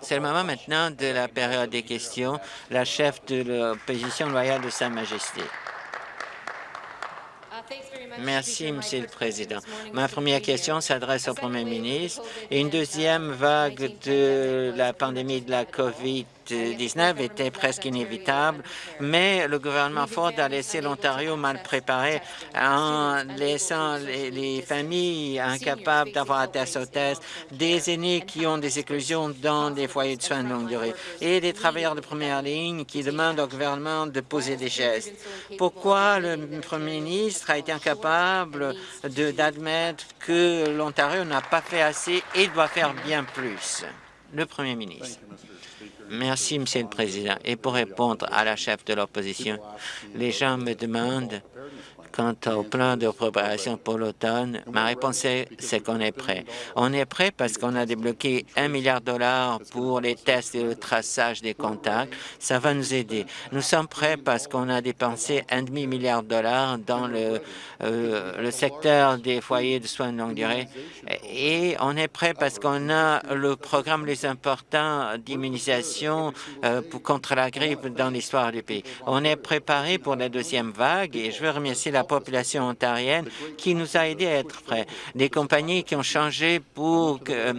C'est le moment maintenant de la période des questions. La chef de l'opposition loyale de Sa Majesté. Merci, Monsieur le Président. Ma première question s'adresse au Premier ministre. Une deuxième vague de la pandémie de la COVID 19 était presque inévitable, mais le gouvernement Ford a laissé l'Ontario mal préparé en laissant les, familles incapables d'avoir un test au test, des aînés qui ont des éclosions dans des foyers de soins de longue durée et des travailleurs de première ligne qui demandent au gouvernement de poser des gestes. Pourquoi le Premier ministre a été incapable d'admettre que l'Ontario n'a pas fait assez et doit faire bien plus? Le Premier ministre. Merci, Monsieur le Président. Et pour répondre à la chef de l'opposition, les gens me demandent Quant au plan de préparation pour l'automne, ma réponse est c'est qu'on est prêt. On est prêt parce qu'on a débloqué un milliard de dollars pour les tests et le traçage des contacts. Ça va nous aider. Nous sommes prêts parce qu'on a dépensé un demi-milliard de dollars dans le, euh, le secteur des foyers de soins de longue durée. Et on est prêt parce qu'on a le programme les importants d'immunisation euh, contre la grippe dans l'histoire du pays. On est préparé pour la deuxième vague et je veux remercier la la population ontarienne qui nous a aidés à être prêts. Des compagnies qui ont changé pour euh,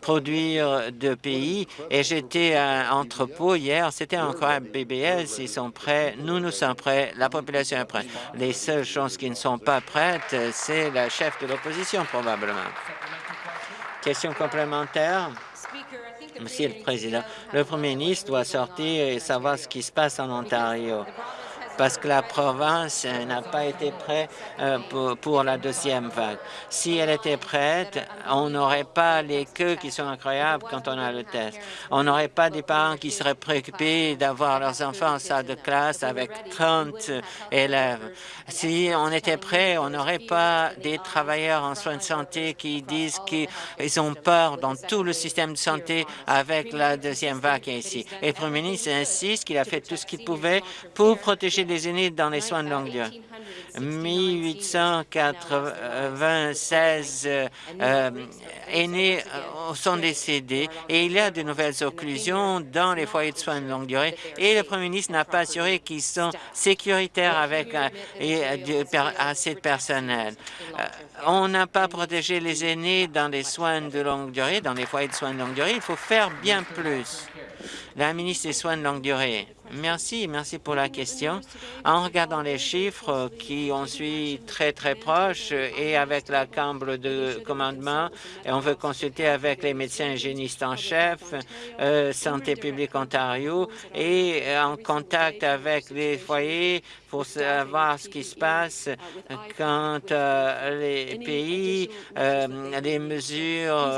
produire de pays. Et j'étais à entrepôt hier, c'était un BBS, ils sont prêts, nous, nous sommes prêts, la population est prête. Les seules choses qui ne sont pas prêtes, c'est la chef de l'opposition probablement. Question complémentaire? Monsieur le Président, le Premier ministre doit sortir et savoir ce qui se passe en Ontario parce que la province n'a pas été prête euh, pour, la deuxième vague. Si elle était prête, on n'aurait pas les queues qui sont incroyables quand on a le test. On n'aurait pas des parents qui seraient préoccupés d'avoir leurs enfants en salle de classe avec 30 élèves. Si on était prêt, on n'aurait pas des travailleurs en soins de santé qui disent qu'ils ont peur dans tout le système de santé avec la deuxième vague ici. Et le Premier ministre insiste qu'il a fait tout ce qu'il pouvait pour protéger les aînés dans les soins de longue durée. 1896 euh, euh, aînés euh, sont décédés et il y a de nouvelles occlusions dans les foyers de soins de longue durée et le Premier ministre n'a pas assuré qu'ils sont sécuritaires avec assez de personnel. on n'a pas protégé les aînés dans les soins de longue durée, dans les foyers de soins de longue durée. Il faut faire bien plus. La ministre des Soins de longue durée. Merci, merci pour la question. En regardant les chiffres qui ont suivi très, très proches et avec la Chambre de commandement, et on veut consulter avec les médecins hygiénistes en chef, euh, Santé publique Ontario, et en contact avec les foyers pour savoir ce qui se passe quand euh, les pays, euh, les mesures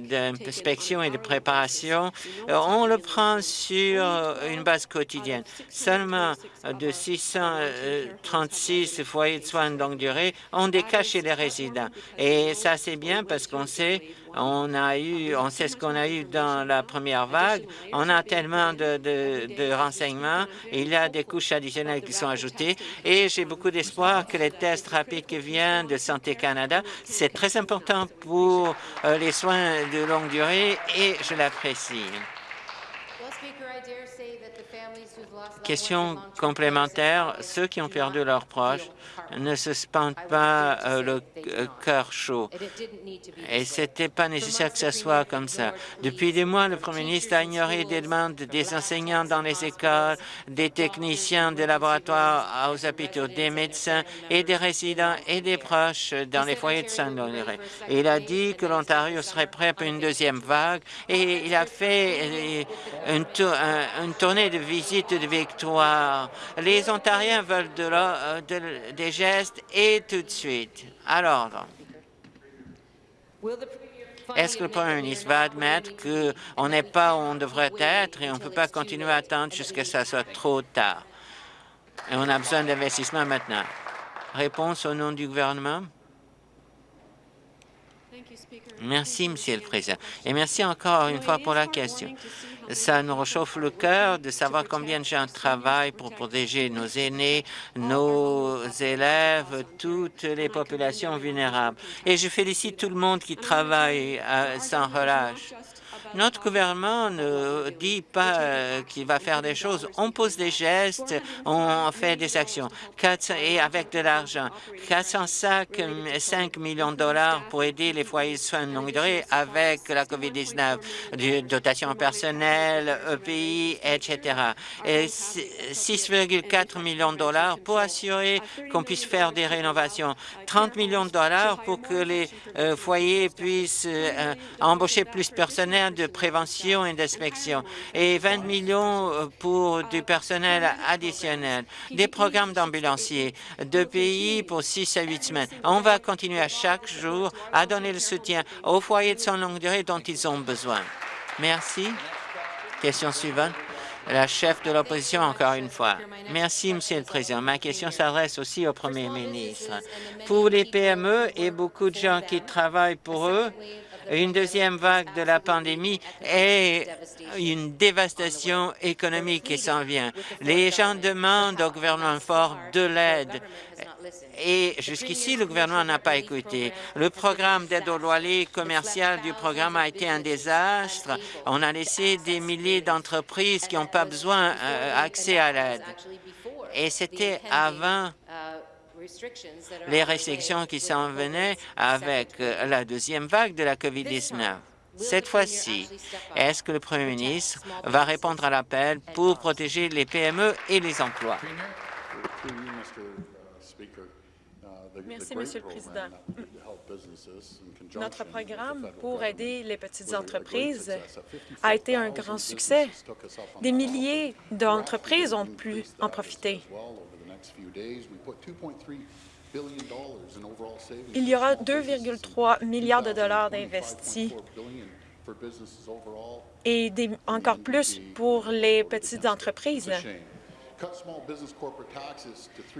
d'inspection et de préparation, on le prend sur une base quotidienne. Seulement de 636 foyers de soins de longue durée ont des cas chez les résidents. Et ça, c'est bien parce qu'on sait on a eu, on sait ce qu'on a eu dans la première vague. On a tellement de, de, renseignements. Il y a des couches additionnelles qui sont ajoutées et j'ai beaucoup d'espoir que les tests rapides qui viennent de Santé Canada, c'est très important pour euh, les soins de longue durée et je l'apprécie. Question complémentaire, ceux qui ont perdu leurs proches ne se sentent pas euh, le euh, cœur chaud. Et ce n'était pas nécessaire que ce soit comme ça. Depuis des mois, le Premier ministre a ignoré des demandes des enseignants dans les écoles, des techniciens des laboratoires aux hôpitaux, des médecins et des résidents et des proches dans les foyers de saint honoré Il a dit que l'Ontario serait prêt pour une deuxième vague et il a fait euh, une, une tournée de visites de victoire. Les Ontariens veulent de, des gestes et tout de suite. À l'ordre. Est-ce que le Premier ministre va admettre qu'on n'est pas où on devrait être et on ne peut pas continuer à attendre jusqu'à ce que ça soit trop tard? On a besoin d'investissement maintenant. Réponse au nom du gouvernement. Merci, Monsieur le Président. Et merci encore une fois pour la question. Ça nous réchauffe le cœur de savoir combien de gens travaillent pour protéger nos aînés, nos élèves, toutes les populations vulnérables. Et je félicite tout le monde qui travaille euh, sans relâche. Notre gouvernement ne dit pas euh, qu'il va faire des choses. On pose des gestes, on fait des actions. et avec de l'argent, 405 millions de dollars pour aider les foyers de soins de longue durée avec la COVID-19, dotation personnelle, EPI, etc. Et 6,4 millions de dollars pour assurer qu'on puisse faire des rénovations. 30 millions de dollars pour que les euh, foyers puissent euh, embaucher plus de personnel prévention et d'inspection et 20 millions euh, pour du personnel additionnel, des programmes d'ambulanciers, de pays pour 6 à 8 semaines. On va continuer à chaque jour à donner le soutien aux foyers de soins longue durée dont ils ont besoin. Merci. Question suivante. La chef de l'opposition, encore une fois. Merci, Monsieur le Président. Ma question s'adresse aussi au Premier ministre. Pour les PME et beaucoup de gens qui travaillent pour eux, une deuxième vague de la pandémie et une dévastation économique qui s'en vient. Les gens demandent au gouvernement fort de l'aide et jusqu'ici, le gouvernement n'a pas écouté. Le programme d'aide au loyer commercial du programme a été un désastre. On a laissé des milliers d'entreprises qui n'ont pas besoin euh, accès à l'aide. Et c'était avant les restrictions qui s'en venaient avec euh, la deuxième vague de la COVID-19. Cette fois-ci, est-ce que le Premier ministre va répondre à l'appel pour protéger les PME et les emplois? Merci, Monsieur le Président. Notre programme pour aider les petites entreprises a été un grand succès. Des milliers d'entreprises ont pu en profiter. Il y aura 2,3 milliards de dollars d'investis. Et encore plus pour les petites entreprises.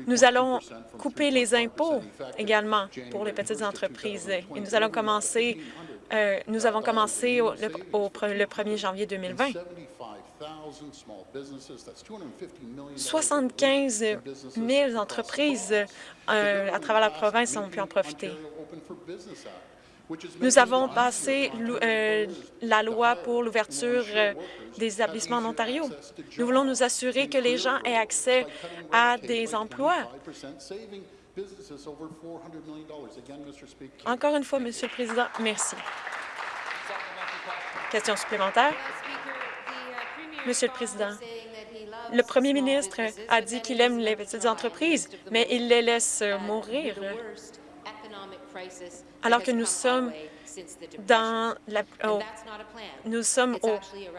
Nous allons couper les impôts également pour les petites entreprises. Et nous allons commencer, euh, nous avons commencé au, le, 1er janvier 2020. 75 000 entreprises euh, à travers la province ont pu en profiter. Nous avons passé euh, la loi pour l'ouverture euh, des établissements en Ontario. Nous voulons nous assurer que les gens aient accès à des emplois. Encore une fois, Monsieur le Président, merci. Question supplémentaire? Monsieur le Président, le premier ministre a dit qu'il aime les petites entreprises, mais il les laisse mourir alors que nous sommes dans la, nous sommes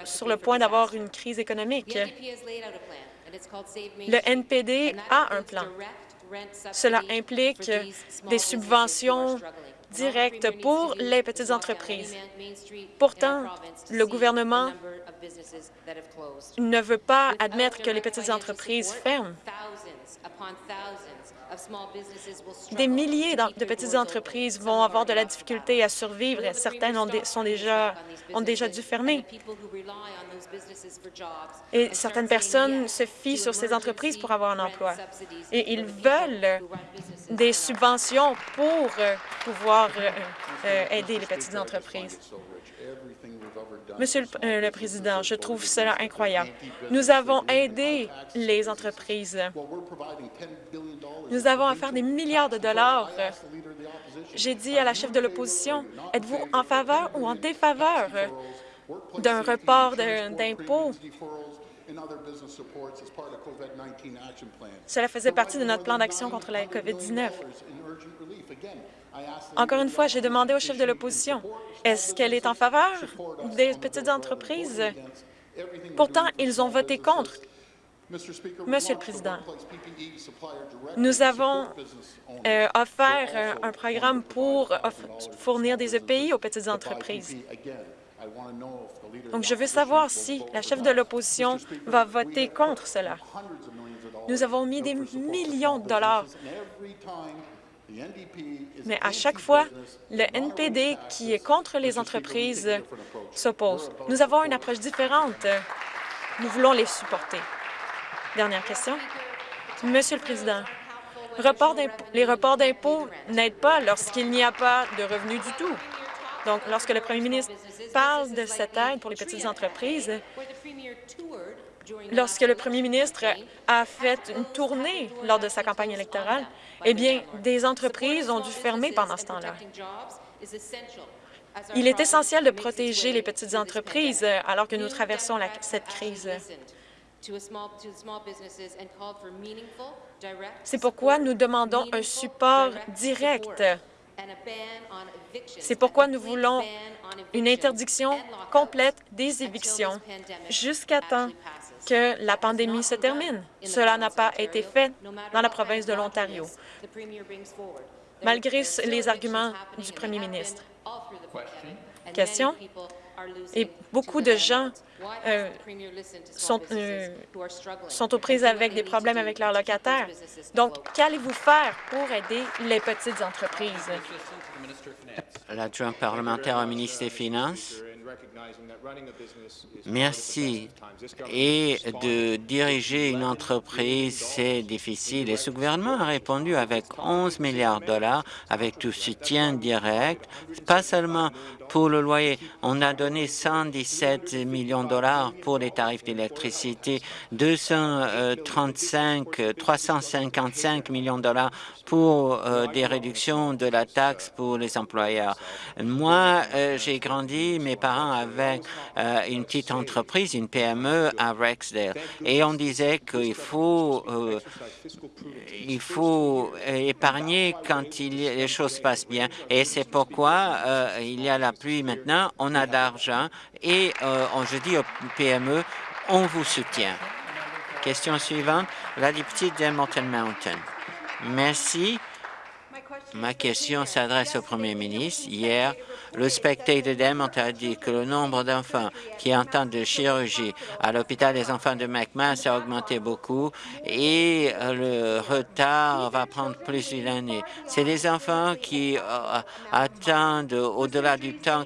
sur le point d'avoir une crise économique. Le NPD a un plan. Cela implique des subventions pour les petites entreprises. Pourtant, le gouvernement ne veut pas admettre que les petites entreprises ferment. Des milliers de petites entreprises vont avoir de la difficulté à survivre. Certaines ont, sont déjà, ont déjà dû fermer. Et certaines personnes se fient sur ces entreprises pour avoir un emploi. Et ils veulent des subventions pour euh, pouvoir euh, euh, aider les petites entreprises. Monsieur euh, le, Président, je trouve cela incroyable. Nous avons aidé les entreprises. Nous avons à faire des milliards de dollars. J'ai dit à la chef de l'opposition, êtes-vous en faveur ou en défaveur d'un report d'impôts? Cela faisait partie de notre plan d'action contre la COVID-19. Encore une fois, j'ai demandé au chef de l'opposition, est-ce qu'elle est en faveur des petites entreprises? Pourtant, ils ont voté contre. Monsieur le Président, nous avons euh, offert un programme pour fournir des EPI aux petites entreprises. Donc, je veux savoir si la chef de l'opposition va voter contre cela. Nous avons mis des millions de dollars mais à chaque fois, le NPD, qui est contre les entreprises, s'oppose. Nous avons une approche différente. Nous voulons les supporter. Dernière question. Monsieur le Président, les reports d'impôts n'aident pas lorsqu'il n'y a pas de revenus du tout. Donc, lorsque le premier ministre parle de cette aide pour les petites entreprises, lorsque le premier ministre a fait une tournée lors de sa campagne électorale, eh bien, des entreprises ont dû fermer pendant ce temps-là. Il est essentiel de protéger les petites entreprises alors que nous traversons cette crise. C'est pourquoi nous demandons un support direct. C'est pourquoi nous voulons une interdiction complète des évictions jusqu'à temps que la pandémie se termine. Cela n'a pas été fait dans la province de l'Ontario, malgré les arguments du premier ministre. Question? Et beaucoup de gens euh, sont, euh, sont aux prises avec des problèmes avec leurs locataires. Donc, qu'allez-vous faire pour aider les petites entreprises? L'adjoint parlementaire au ministre des Finances. Merci. Et de diriger une entreprise, c'est difficile. Et ce gouvernement a répondu avec 11 milliards de dollars, avec tout soutien direct, pas seulement pour le loyer. On a donné 117 millions de dollars pour les tarifs d'électricité, 235, 355 millions de dollars pour euh, des réductions de la taxe pour les employeurs. Moi, euh, j'ai grandi, mes parents avaient euh, une petite entreprise, une PME à Rexdale, et on disait qu'il faut, il faut épargner quand les choses passent bien. Et c'est pourquoi il y a la pluie maintenant, on a d'argent, et on, je dis aux PME, on vous soutient. Question suivante, la députée d'Hamilton Mountain. Merci. Ma question s'adresse au Premier ministre. Hier, le Spectator Edmonton a dit que le nombre d'enfants qui entendent de chirurgie à l'hôpital des enfants de McMass a augmenté beaucoup et le retard va prendre plus d'une année. C'est des enfants qui euh, attendent au-delà du temps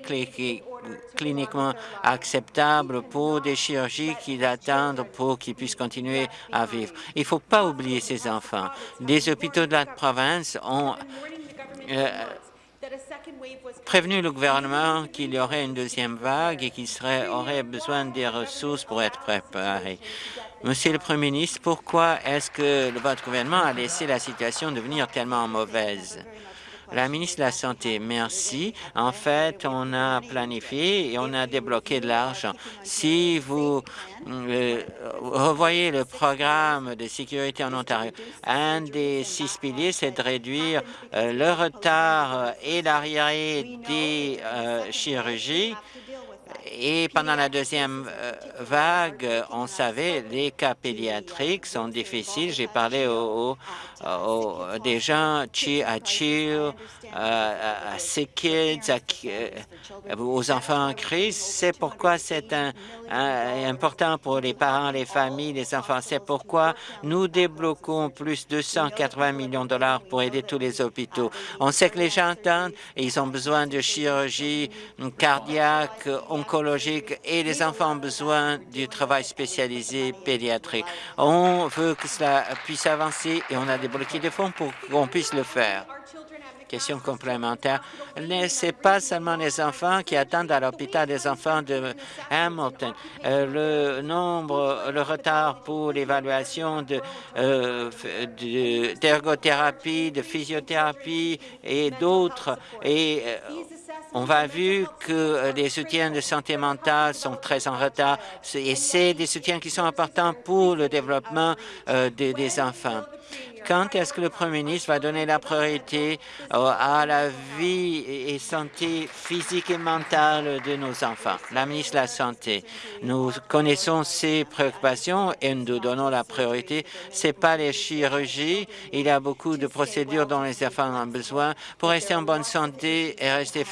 cliniquement acceptable pour des chirurgies qu'ils attendent pour qu'ils puissent continuer à vivre. Il ne faut pas oublier ces enfants. Des hôpitaux de la province ont euh, prévenu le gouvernement qu'il y aurait une deuxième vague et qu'il aurait besoin des ressources pour être préparé. Monsieur le Premier ministre, pourquoi est-ce que votre gouvernement a laissé la situation devenir tellement mauvaise? La ministre de la Santé, merci. En fait, on a planifié et on a débloqué de l'argent. Si vous euh, revoyez le programme de sécurité en Ontario, un des six piliers, c'est de réduire euh, le retard et l'arriéré des euh, chirurgies et pendant la deuxième euh, vague, on savait les cas pédiatriques sont difficiles. J'ai parlé aux, des gens Chill, à Sick Kids, euh, aux enfants en crise. C'est pourquoi c'est important pour les parents, les familles, les enfants. C'est pourquoi nous débloquons plus de 180 millions de dollars pour aider tous les hôpitaux. On sait que les gens attendent et ils ont besoin de chirurgie cardiaque, oncologique et les enfants ont besoin du travail spécialisé pédiatrique. On veut que cela puisse avancer et on a débloqué des fonds pour qu'on puisse le faire. Question complémentaire. Ce n'est pas seulement les enfants qui attendent à l'hôpital des enfants de Hamilton. Euh, le nombre, le retard pour l'évaluation d'ergothérapie, de, physiothérapie et d'autres. Et euh, on va vu que les soutiens de santé mentale sont très en retard et c'est des soutiens qui sont importants pour le développement euh, des enfants. Quand est-ce que le Premier ministre va donner la priorité euh, à la vie et santé physique et mentale de nos enfants? La ministre de la Santé, nous connaissons ces préoccupations et nous donnons la priorité. Ce n'est pas les chirurgies. Il y a beaucoup de procédures dont les enfants ont besoin pour rester en bonne santé et rester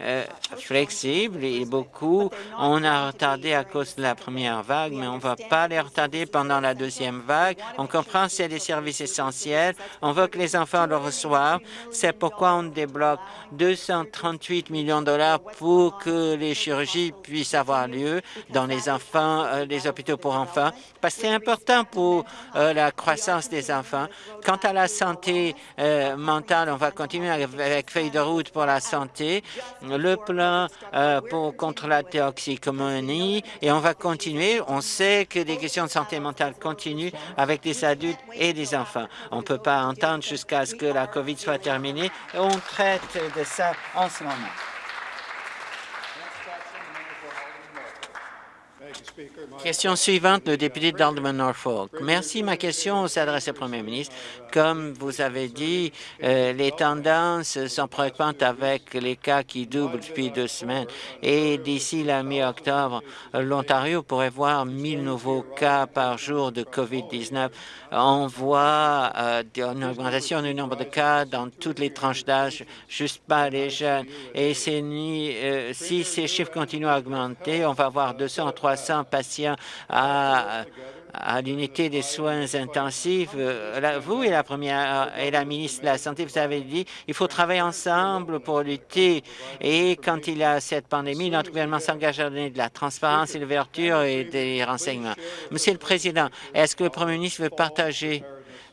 euh, flexibles. Et beaucoup, on a retardé à cause de la première vague, mais on ne va pas les retarder pendant la deuxième vague. On comprend c'est des services essentiels. On veut que les enfants le reçoivent. C'est pourquoi on débloque 238 millions de dollars pour que les chirurgies puissent avoir lieu dans les enfants, euh, les hôpitaux pour enfants, parce que c'est important pour euh, la croissance des enfants. Quant à la santé euh, mentale, on va continuer avec feuille de route pour la santé, le plan pour, contre la toxicomanie, et on va continuer. On sait que des questions de santé mentale continuent avec des adultes et des enfants. On ne peut pas entendre jusqu'à ce que la COVID soit terminée. On traite de ça en ce moment. Question suivante, le député d'Alderman Norfolk. Merci. Ma question s'adresse au premier ministre. Comme vous avez dit, euh, les tendances sont préoccupantes avec les cas qui doublent depuis deux semaines. Et d'ici la mi-octobre, l'Ontario pourrait voir 1000 nouveaux cas par jour de COVID-19. On voit euh, une augmentation du nombre de cas dans toutes les tranches d'âge, juste pas les jeunes. Et euh, si ces chiffres continuent à augmenter, on va avoir 200 ou 300 patients à, l'unité des soins intensifs. Euh, vous et la première et la ministre de la Santé, vous avez dit il faut travailler ensemble pour lutter. Et quand il y a cette pandémie, notre gouvernement s'engage à donner de la transparence et de l'ouverture et des renseignements. Monsieur le Président, est-ce que le Premier ministre veut partager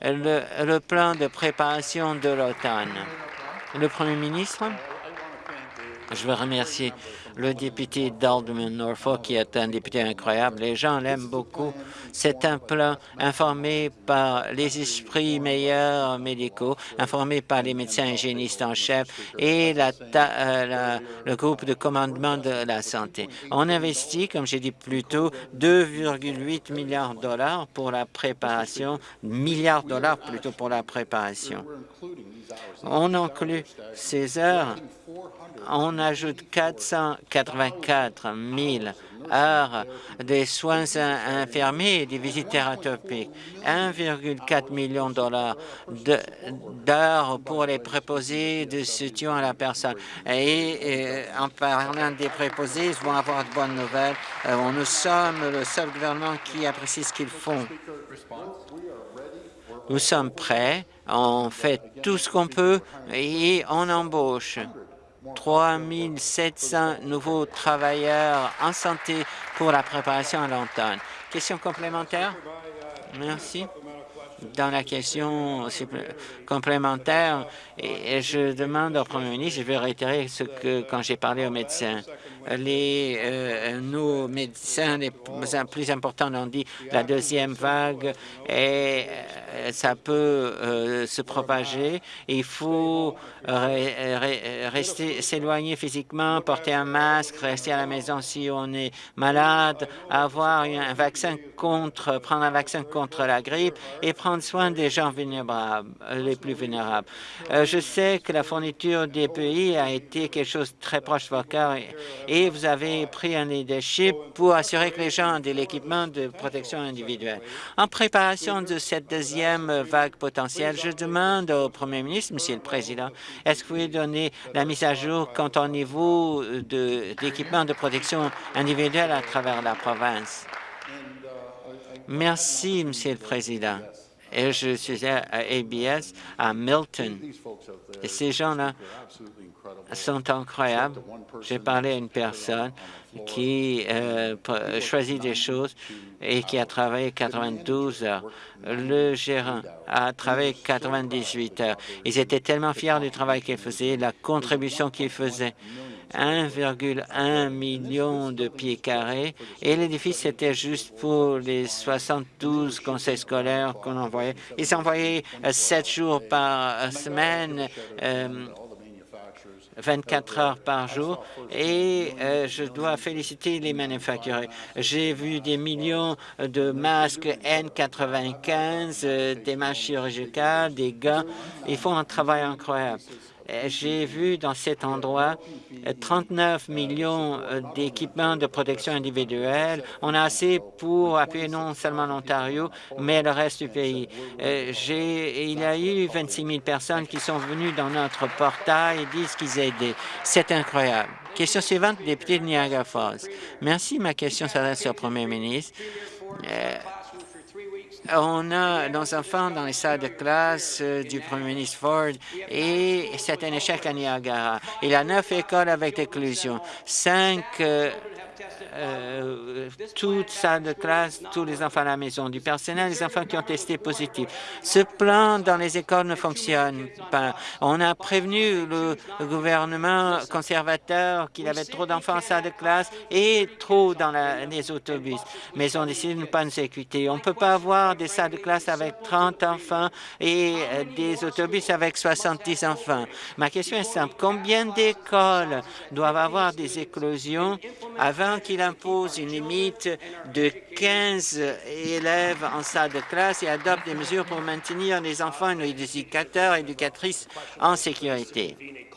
le, le plan de préparation de l'automne? Le Premier ministre, je veux remercier le député d'Alderman Norfolk, qui est un député incroyable. Les gens l'aiment beaucoup. C'est un plan informé par les esprits meilleurs médicaux, informé par les médecins hygiénistes en chef et euh, le groupe de commandement de la santé. On investit, comme j'ai dit plus tôt, 2,8 milliards de dollars pour la préparation, milliards de dollars plutôt pour la préparation. On inclut ces heures on ajoute 484 000 heures des soins infirmiers et des visites thérapeutiques, 1,4 million de dollars d'heures pour les préposés de soutien à la personne. Et, en parlant des préposés, ils vont avoir de bonnes nouvelles. Euh, nous sommes le seul gouvernement qui apprécie ce qu'ils font. Nous sommes prêts, on fait tout ce qu'on peut et on embauche. 3 700 nouveaux travailleurs en santé pour la préparation à l'automne. Question complémentaire? Merci. Dans la question complémentaire, je demande au premier ministre, je vais réitérer ce que quand j'ai parlé aux médecins, les, euh, nos médecins les plus importants ont dit la deuxième vague et euh, ça peut euh, se propager. Il faut rester s'éloigner physiquement, porter un masque, rester à la maison si on est malade, avoir un vaccin contre, prendre un vaccin contre la grippe et prendre soin des gens vulnérables, les plus vulnérables. je sais que la fourniture des pays a été quelque chose de très proche de votre cœur vous avez pris un leadership pour assurer que les gens ont de l'équipement de protection individuelle. En préparation de cette deuxième vague potentielle, je demande au Premier ministre, Monsieur le Président, est-ce que vous pouvez donner la mise à jour quant au niveau de, de protection individuelle à travers la province? Merci, Monsieur le Président. Et je suis à ABS à Milton. Et ces gens-là sont incroyables. J'ai parlé à une personne qui euh, choisit des choses et qui a travaillé 92 heures. Le gérant a travaillé 98 heures. Ils étaient tellement fiers du travail qu'ils faisaient, la contribution qu'ils faisaient. 1,1 million de pieds carrés et l'édifice était juste pour les 72 conseils scolaires qu'on envoyait. Ils envoyaient euh, sept jours par semaine euh, 24 heures par jour et euh, je dois féliciter les manufacturiers. J'ai vu des millions de masques N95, euh, des masques chirurgicales, des gants. Ils font un travail incroyable. Euh, j'ai vu dans cet endroit 39 euh, millions euh, d'équipements de protection individuelle. On a assez pour appuyer non seulement l'Ontario, mais le reste du pays. Il y a eu 26 000 personnes qui sont venues dans notre portail et disent qu'ils aident. C'est incroyable. Question suivante, député de Niagara Falls. Merci. Ma question s'adresse au premier ministre. On a nos enfants dans les salles de classe euh, du premier ministre Ford et c'est un échec à Niagara. Il y a neuf écoles avec inclusion, cinq euh, toute salle de classe, tous les enfants à la maison, du personnel, les enfants qui ont testé positif. Ce plan dans les écoles ne fonctionne pas. On a prévenu le gouvernement conservateur qu'il avait trop d'enfants en salle de classe et trop dans les autobus, mais on décide de ne pas nous écouter. On ne peut pas avoir des salles de classe avec 30 enfants et euh, des autobus avec 70 enfants. Ma question est simple. Combien d'écoles doivent avoir des éclosions avant qu'il impose une limite de 15 élèves en salle de classe et adopte des mesures pour maintenir les enfants et les éducateurs et éducatrices en sécurité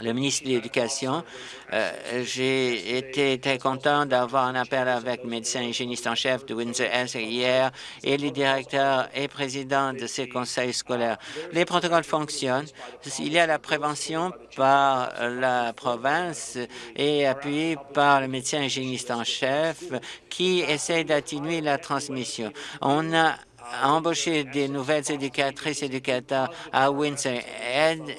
le ministre de l'Éducation. Euh, j'ai été très content d'avoir un appel avec le médecin hygiéniste en chef de Windsor-Essex hier et le directeur et président de ces conseils scolaires. Les protocoles fonctionnent. Il y a la prévention par la province et appuyé par le médecin hygiéniste en chef qui essaie d'atténuer la transmission. On a embaucher des nouvelles éducatrices et éducateurs à Windsor,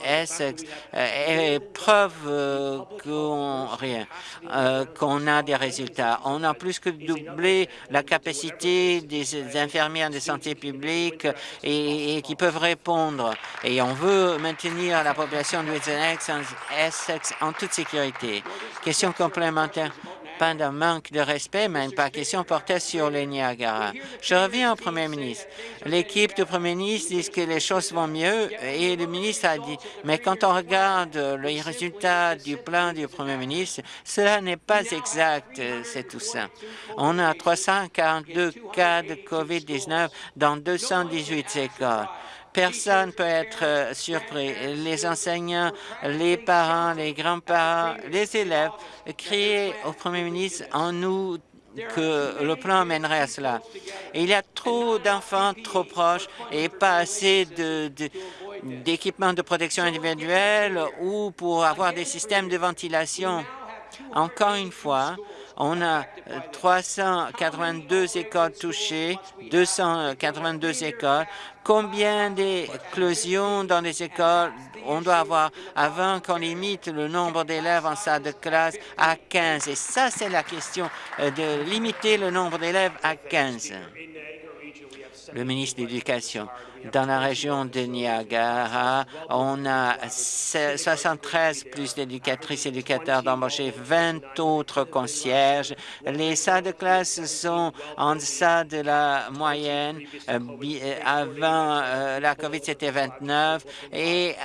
Essex, euh, preuve euh, euh, qu'on a des résultats. On a plus que doublé la capacité des infirmières de santé publique et, qui peuvent répondre. Et on veut maintenir la population de Windsor, Essex en toute sécurité. Question complémentaire pas d'un manque de respect, mais une question portait sur les Niagara. Je reviens au premier ministre. L'équipe du premier ministre dit que les choses vont mieux et le ministre a dit, mais quand on regarde les résultats du plan du premier ministre, cela n'est pas exact, c'est tout ça. On a 342 cas de COVID-19 dans 218 écoles. Personne ne peut être euh, surpris. Les enseignants, les parents, les grands-parents, les élèves criaient au premier ministre en nous que le plan mènerait à cela. il y a trop d'enfants trop proches et pas assez d'équipements de protection individuelle ou pour avoir des systèmes de ventilation. Encore une fois, on a 382 écoles touchées, 282 écoles. Combien d'éclosions dans les écoles on doit avoir avant qu'on limite le nombre d'élèves en salle de classe à 15? Et ça, c'est la question euh, de limiter le nombre d'élèves à 15. Le ministre de l'Éducation. Dans la région de Niagara, on a 73 plus d'éducatrices et éducateurs d'embaucher 20 autres concierges. Les salles de classe sont en deçà de la moyenne. Euh, euh, avant euh, la COVID, c'était 29 et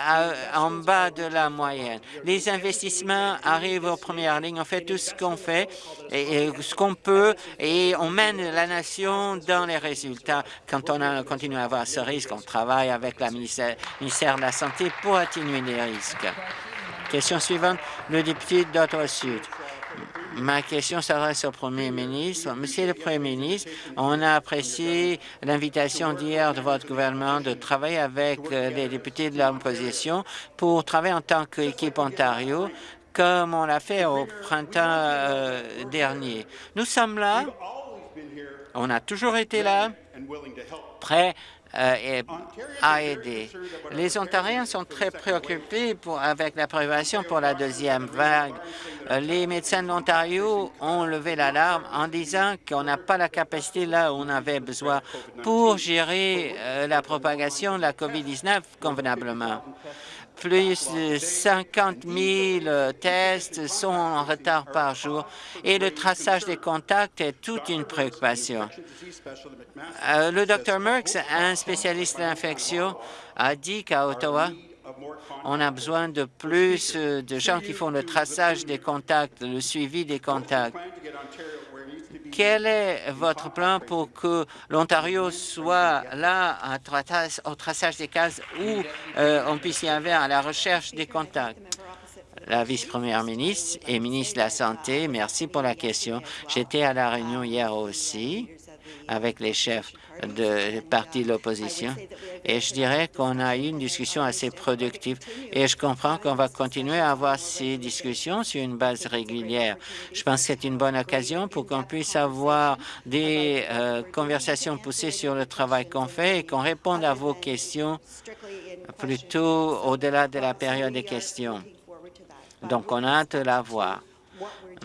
en bas de la moyenne. Les investissements arrivent aux premières lignes. On fait tout ce qu'on fait et, ce qu'on peut et on mène la nation dans les résultats. Quand on continue à avoir ce risque, qu'on travaille avec la ministère, de la Santé pour atténuer les risques. Question suivante, le député d'Ottawa-Sud. Ma question s'adresse au Premier ministre. Monsieur le Premier ministre, on a apprécié l'invitation d'hier de votre gouvernement de travailler avec euh, les députés de l'opposition pour travailler en tant qu'équipe Ontario comme on l'a fait au printemps euh, dernier. Nous sommes là, on a toujours été là, prêts à aider. Les Ontariens sont très préoccupés avec la prévention pour la deuxième vague. Euh, les médecins de l'Ontario ont levé l'alarme en disant qu'on n'a pas la capacité là où on avait besoin pour gérer euh, la propagation de la COVID-19 convenablement plus de 50 000 tests sont en retard par jour et le traçage des contacts est toute une préoccupation. Euh, le Dr Merckx, un spécialiste d'infection, a dit qu'à Ottawa, on a besoin de plus de gens qui font le traçage des contacts, le suivi des contacts. Quel est votre plan pour que l'Ontario soit là au traçage des cases où euh, on puisse y aller à la recherche des contacts? La vice-première ministre et ministre de la Santé, merci pour la question. J'étais à la réunion hier aussi avec les chefs de partis de l'opposition. Et je dirais qu'on a eu une discussion assez productive et je comprends qu'on va continuer à avoir ces discussions sur une base régulière. Je pense que c'est une bonne occasion pour qu'on puisse avoir des euh, conversations poussées sur le travail qu'on fait et qu'on réponde à vos questions plutôt au-delà de la période des questions. Donc, on a hâte de la voir.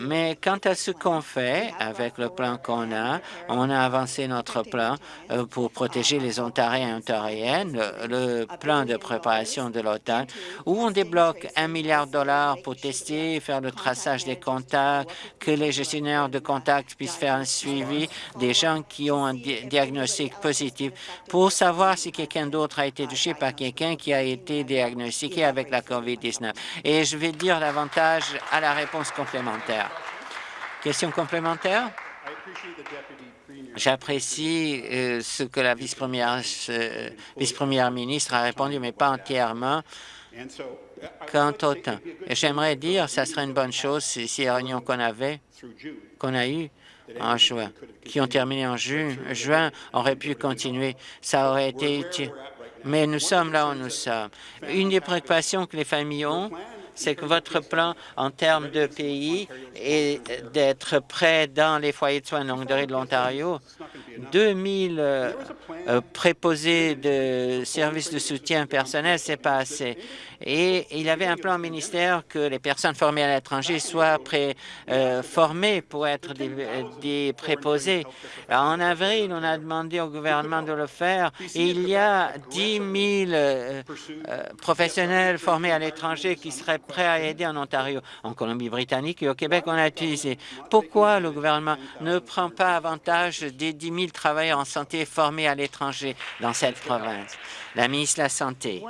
Mais quant à ce qu'on fait avec le plan qu'on a, on a avancé notre plan euh, pour protéger les Ontariens et Ontariennes, le, plan de préparation de l'automne, où on débloque un milliard de dollars pour tester, faire le traçage des contacts, que les gestionnaires de contacts puissent faire un suivi des gens qui ont un diagnostic positif pour savoir si quelqu'un d'autre a été touché par quelqu'un qui a été diagnostiqué avec la COVID-19. Et je vais dire davantage à la réponse complémentaire. Question complémentaire? J'apprécie euh, ce que la vice-première euh, vice ministre a répondu, mais pas entièrement quant au temps. J'aimerais dire ce serait une bonne chose si ces réunions qu'on avait, qu'on a eues en juin, qui ont terminé en juin, aurait pu continuer. Ça aurait été utile. Mais nous sommes là où nous sommes. Une des préoccupations que les familles ont, c'est que votre plan en termes de pays est d'être prêt dans les foyers de soins de longue durée de l'Ontario. 2000 euh, préposés de services de soutien personnel, c'est pas assez et il avait un plan ministère que les personnes formées à l'étranger soient pré, euh, formées pour être des, préposés. En avril, on a demandé au gouvernement de le faire il y a 10 000 euh, euh, professionnels formés à l'étranger qui seraient prêts à aider en Ontario. En Colombie-Britannique et au Québec, on a utilisé. Pourquoi le gouvernement ne prend pas avantage des 10 000 travailleurs en santé formés à l'étranger dans cette province? La ministre de la Santé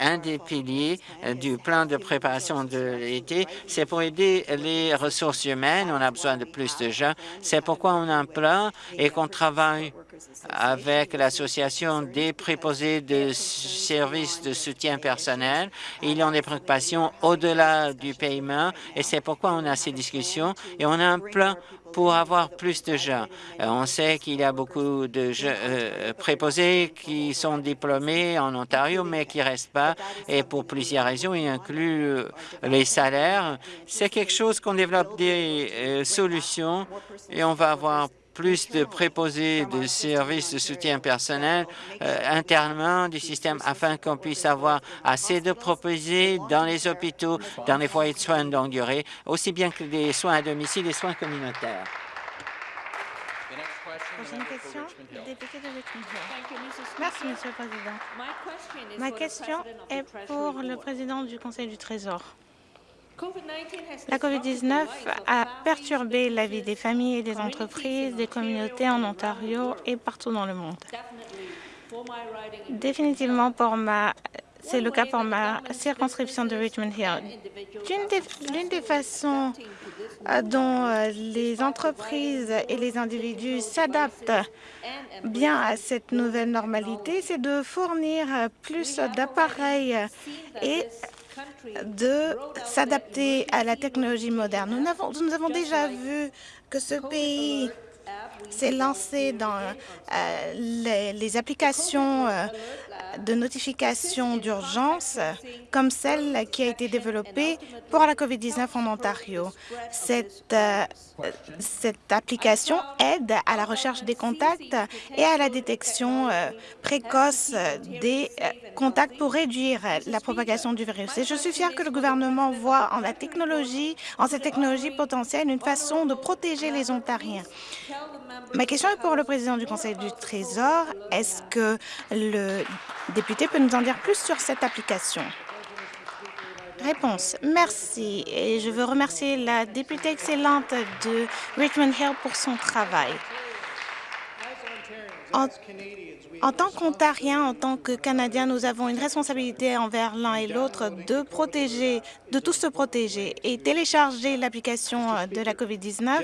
un des piliers euh, du plan de préparation de l'été, c'est pour aider les ressources humaines. On a besoin de plus de gens. C'est pourquoi on a un et qu'on travaille avec l'Association des préposés de services de soutien personnel. Il y a des préoccupations au-delà du paiement et c'est pourquoi on a ces discussions et on a un plan pour avoir plus de gens. Euh, on sait qu'il y a beaucoup de euh, préposés qui sont diplômés en Ontario, mais qui ne restent pas, et pour plusieurs raisons, y inclut euh, les salaires. C'est quelque chose qu'on développe des solutions et on va avoir plus de préposés de services de soutien personnel internement du système afin qu'on puisse avoir assez de proposés dans les hôpitaux, dans les foyers de soins de longue durée, aussi bien que des soins à domicile et soins communautaires. Prochaine question, député de Richmond Merci, Monsieur le Président. Ma question est pour le président du Conseil du Trésor. La COVID-19 a perturbé la vie des familles et des entreprises, des communautés en Ontario et partout dans le monde. Définitivement, pour ma c'est le cas pour ma circonscription de Richmond Hill. L'une des, façons euh, dont euh, les entreprises et les individus s'adaptent bien à cette nouvelle normalité, c'est de fournir plus d'appareils et de s'adapter à la technologie moderne. Nous avons, déjà vu que ce pays s'est lancé dans euh, les, applications euh, de notification d'urgence comme celle qui a été développée pour la COVID-19 en Ontario. Cette, euh, cette application aide à la recherche des contacts et à la détection précoce des contacts pour réduire la propagation du virus. Et je suis fière que le gouvernement voit en la technologie, en cette technologie potentielle, une façon de protéger les Ontariens. Ma question est pour le président du Conseil du Trésor. Est-ce que le député peut nous en dire plus sur cette application? Réponse. Merci. Et je veux remercier la députée excellente de Richmond Hill pour son travail. En tant qu'Ontariens, en tant que Canadiens, nous avons une responsabilité envers l'un et l'autre de protéger, de tous se protéger. Et télécharger l'application de la COVID-19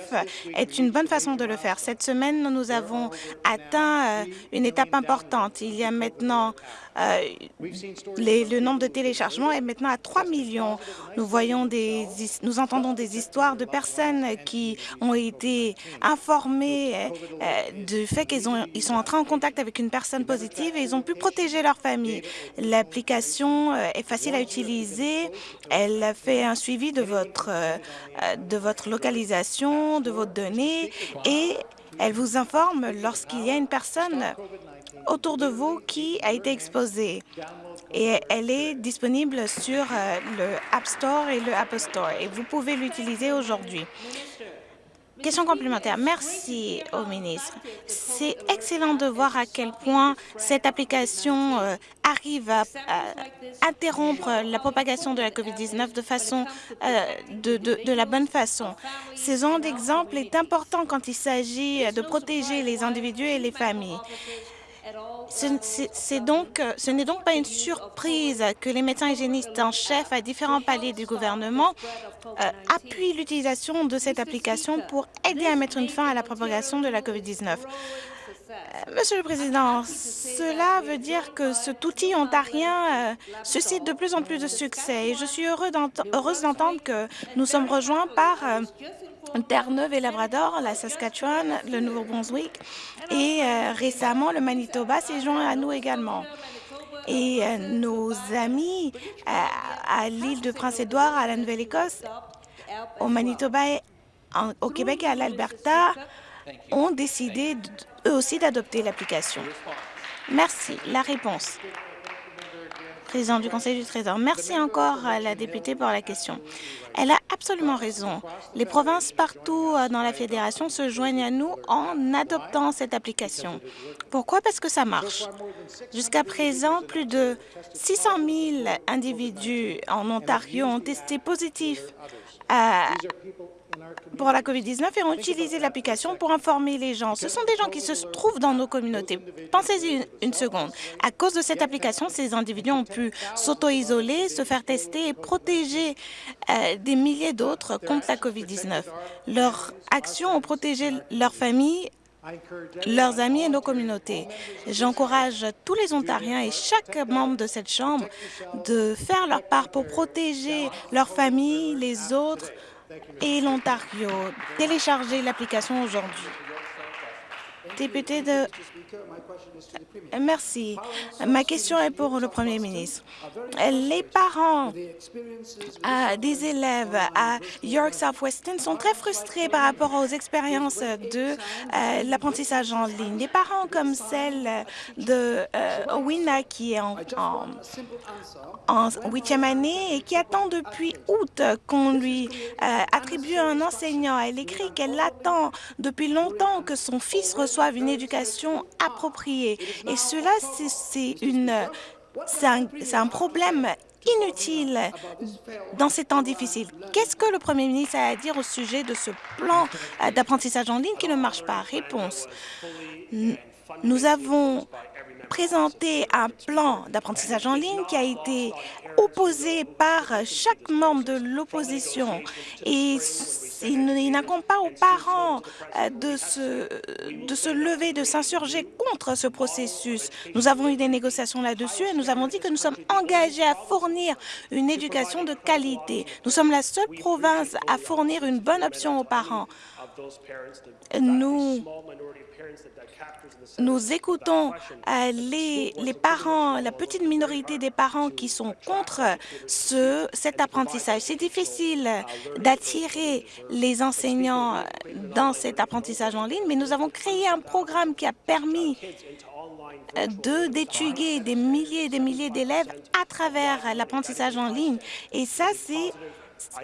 est une bonne façon de le faire. Cette semaine, nous avons atteint euh, une étape importante. Il y a maintenant euh, le nombre de téléchargements est maintenant à 3 millions. Nous voyons des, nous entendons des histoires de personnes qui ont été informées euh, du fait qu'ils ils sont entrés en contact avec une personne positive et ils ont pu protéger leur famille. L'application euh, est facile à utiliser. Elle fait un suivi de votre, de votre localisation, de vos données et elle vous informe lorsqu'il y a une personne autour de vous qui a été exposée. Et elle est disponible sur euh, le App Store et le Apple Store. Et vous pouvez l'utiliser aujourd'hui. Question complémentaire. Merci au ministre. C'est excellent de voir à quel point cette application euh, arrive à, interrompre la propagation de la COVID-19 de façon euh, de, de, la bonne façon. Ce genre d'exemple est important quand il s'agit de protéger les individus et les familles. Ce, donc, ce n'est donc pas une surprise que les médecins hygiénistes en chef à différents paliers du gouvernement euh, appuient l'utilisation de cette application pour aider à mettre une fin à la propagation de la COVID-19. Euh, Monsieur le Président, cela veut dire que cet outil ontarien euh, suscite de plus en plus de succès et je suis heureuse d'entendre que nous sommes rejoints par Terre-Neuve et Labrador, la Saskatchewan, le Nouveau-Brunswick et euh, récemment le Manitoba s'est joint à nous également. Et euh, nos amis euh, à l'île de Prince-Édouard, à la Nouvelle-Écosse, au Manitoba, au Québec et à l'Alberta ont décidé eux aussi d'adopter l'application. Merci. La réponse président du Conseil du Trésor. Merci encore à la députée pour la question. Elle a absolument raison. Les provinces partout euh, dans la Fédération se joignent à nous en adoptant cette application. Pourquoi? Parce que ça marche. Jusqu'à présent, plus de 600 000 individus en Ontario ont testé positif à pour la COVID-19 et ont utilisé l'application pour informer les gens. Ce sont des gens qui se trouvent dans nos communautés. Pensez-y une, seconde. À cause de cette application, ces individus ont pu s'auto-isoler, se faire tester et protéger euh, des milliers d'autres contre la COVID-19. Leurs actions ont protégé leurs familles leurs amis et nos communautés. J'encourage tous les Ontariens et chaque membre de cette Chambre de faire leur part pour protéger leurs familles, les autres, et l'Ontario. Téléchargez l'application aujourd'hui. Merci. Ma question est pour le Premier ministre. Les parents euh, des élèves à York Southwestern sont très frustrés par rapport aux expériences de euh, l'apprentissage en ligne. Des parents comme celle de euh, Wina qui est en, en, huitième année et qui attend depuis août qu'on lui attribue un enseignant. Elle écrit qu'elle attend depuis longtemps que son fils reçoive une éducation Et cela, c'est un, problème inutile dans ces temps difficiles. Qu'est-ce que le Premier ministre a à dire au sujet de ce plan d'apprentissage en ligne qui ne marche pas? Réponse. Nous avons présenté un plan d'apprentissage en ligne qui a été opposé par chaque membre de l'opposition et il n'incombe pas aux parents euh, de se, de se lever, de s'insurger contre ce processus. Nous avons eu des négociations là-dessus et nous avons dit que nous sommes engagés à fournir une éducation de qualité. Nous sommes la seule province à fournir une bonne option aux parents. Nous nous écoutons euh, les, les, parents, la petite minorité des parents qui sont contre ce, cet apprentissage. C'est difficile d'attirer les enseignants dans cet apprentissage en ligne, mais nous avons créé un programme qui a permis de d'étudier des milliers et des milliers d'élèves à travers l'apprentissage en ligne. Et ça, c'est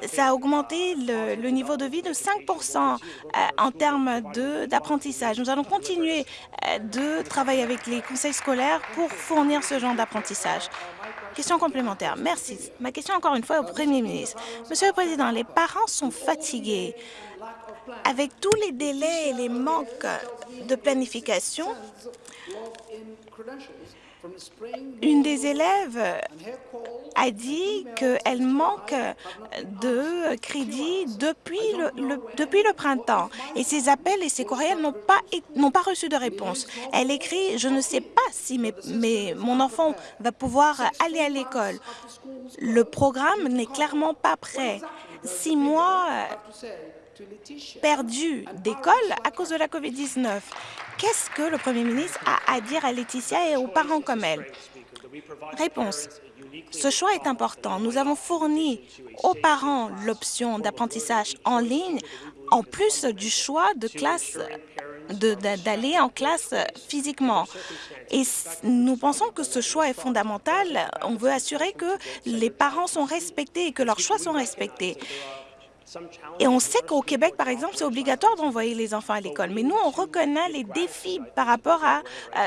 ça a augmenté le, niveau de vie de 5% euh, en termes d'apprentissage. Nous allons continuer euh, de travailler avec les conseils scolaires pour fournir ce genre d'apprentissage. Question complémentaire. Merci. Ma question encore une fois au Premier ministre. Monsieur le Président, les parents sont fatigués. Avec tous les délais et les manques de planification, une des élèves a dit qu'elle manque de crédit depuis le, depuis le printemps et ses appels et ses courriels n'ont pas, pas reçu de réponse. Elle écrit « Je ne sais pas si mon enfant va pouvoir aller à l'école. Le programme n'est clairement pas prêt. Six mois perdus d'école à cause de la COVID-19. Qu'est-ce que le Premier ministre a à dire à Laetitia et aux parents comme elle? Réponse. Ce choix est important. Nous avons fourni aux parents l'option d'apprentissage en ligne, en plus du choix de classe d'aller en classe physiquement. Et nous pensons que ce choix est fondamental. On veut assurer que les parents sont respectés et que leurs choix sont respectés. Et on sait qu'au Québec, par exemple, c'est obligatoire d'envoyer les enfants à l'école. Mais nous, on reconnaît les défis par rapport à,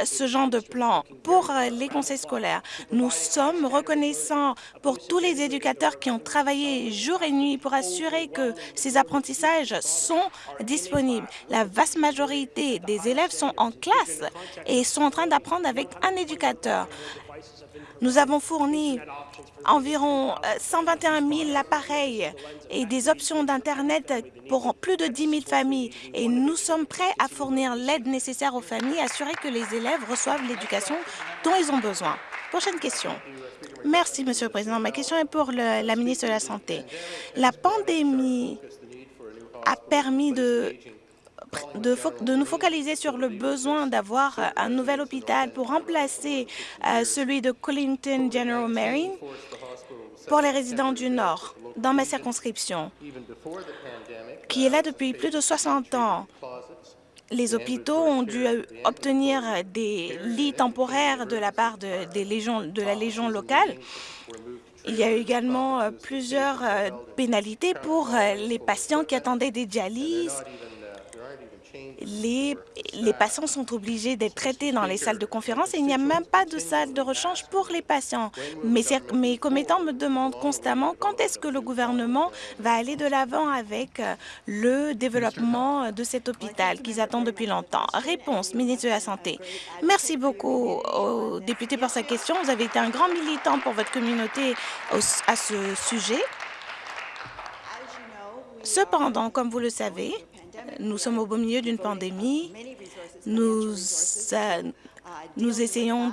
ce genre de plan pour euh, les conseils scolaires. Nous sommes reconnaissants pour tous les éducateurs qui ont travaillé jour et nuit pour assurer que ces apprentissages sont disponibles. La vaste majorité des élèves sont en classe et sont en train d'apprendre avec un éducateur. Nous avons fourni environ 121 euh, 000 appareils et des options d'Internet pour plus de 10 000 familles. Et nous sommes prêts à fournir l'aide nécessaire aux familles, assurer que les élèves reçoivent l'éducation dont ils ont besoin. Prochaine question. Merci, Monsieur le Président. Ma question est pour la ministre de la Santé. La pandémie a permis de de, nous focaliser sur le besoin d'avoir un nouvel hôpital pour remplacer euh, celui de Collington General Marine pour les résidents du Nord, dans ma circonscription, qui est là depuis plus de 60 ans. Les hôpitaux ont dû obtenir des lits temporaires de la part de, de la Légion locale. Il y a eu également euh, plusieurs euh, pénalités pour les patients qui attendaient des dialyses les, patients sont obligés d'être traités dans les salles de conférence et il n'y a même pas de salle de rechange pour les patients. Mes, mes commettants me demandent constamment quand est-ce que le gouvernement va aller de l'avant avec euh, le développement de cet hôpital qu'ils attendent depuis longtemps. Réponse, ministre de la Santé. Merci beaucoup au député pour sa question. Vous avez été un grand militant pour votre communauté à ce sujet. Cependant, comme vous le savez, nous sommes au beau milieu d'une pandémie. Nous, nous essayons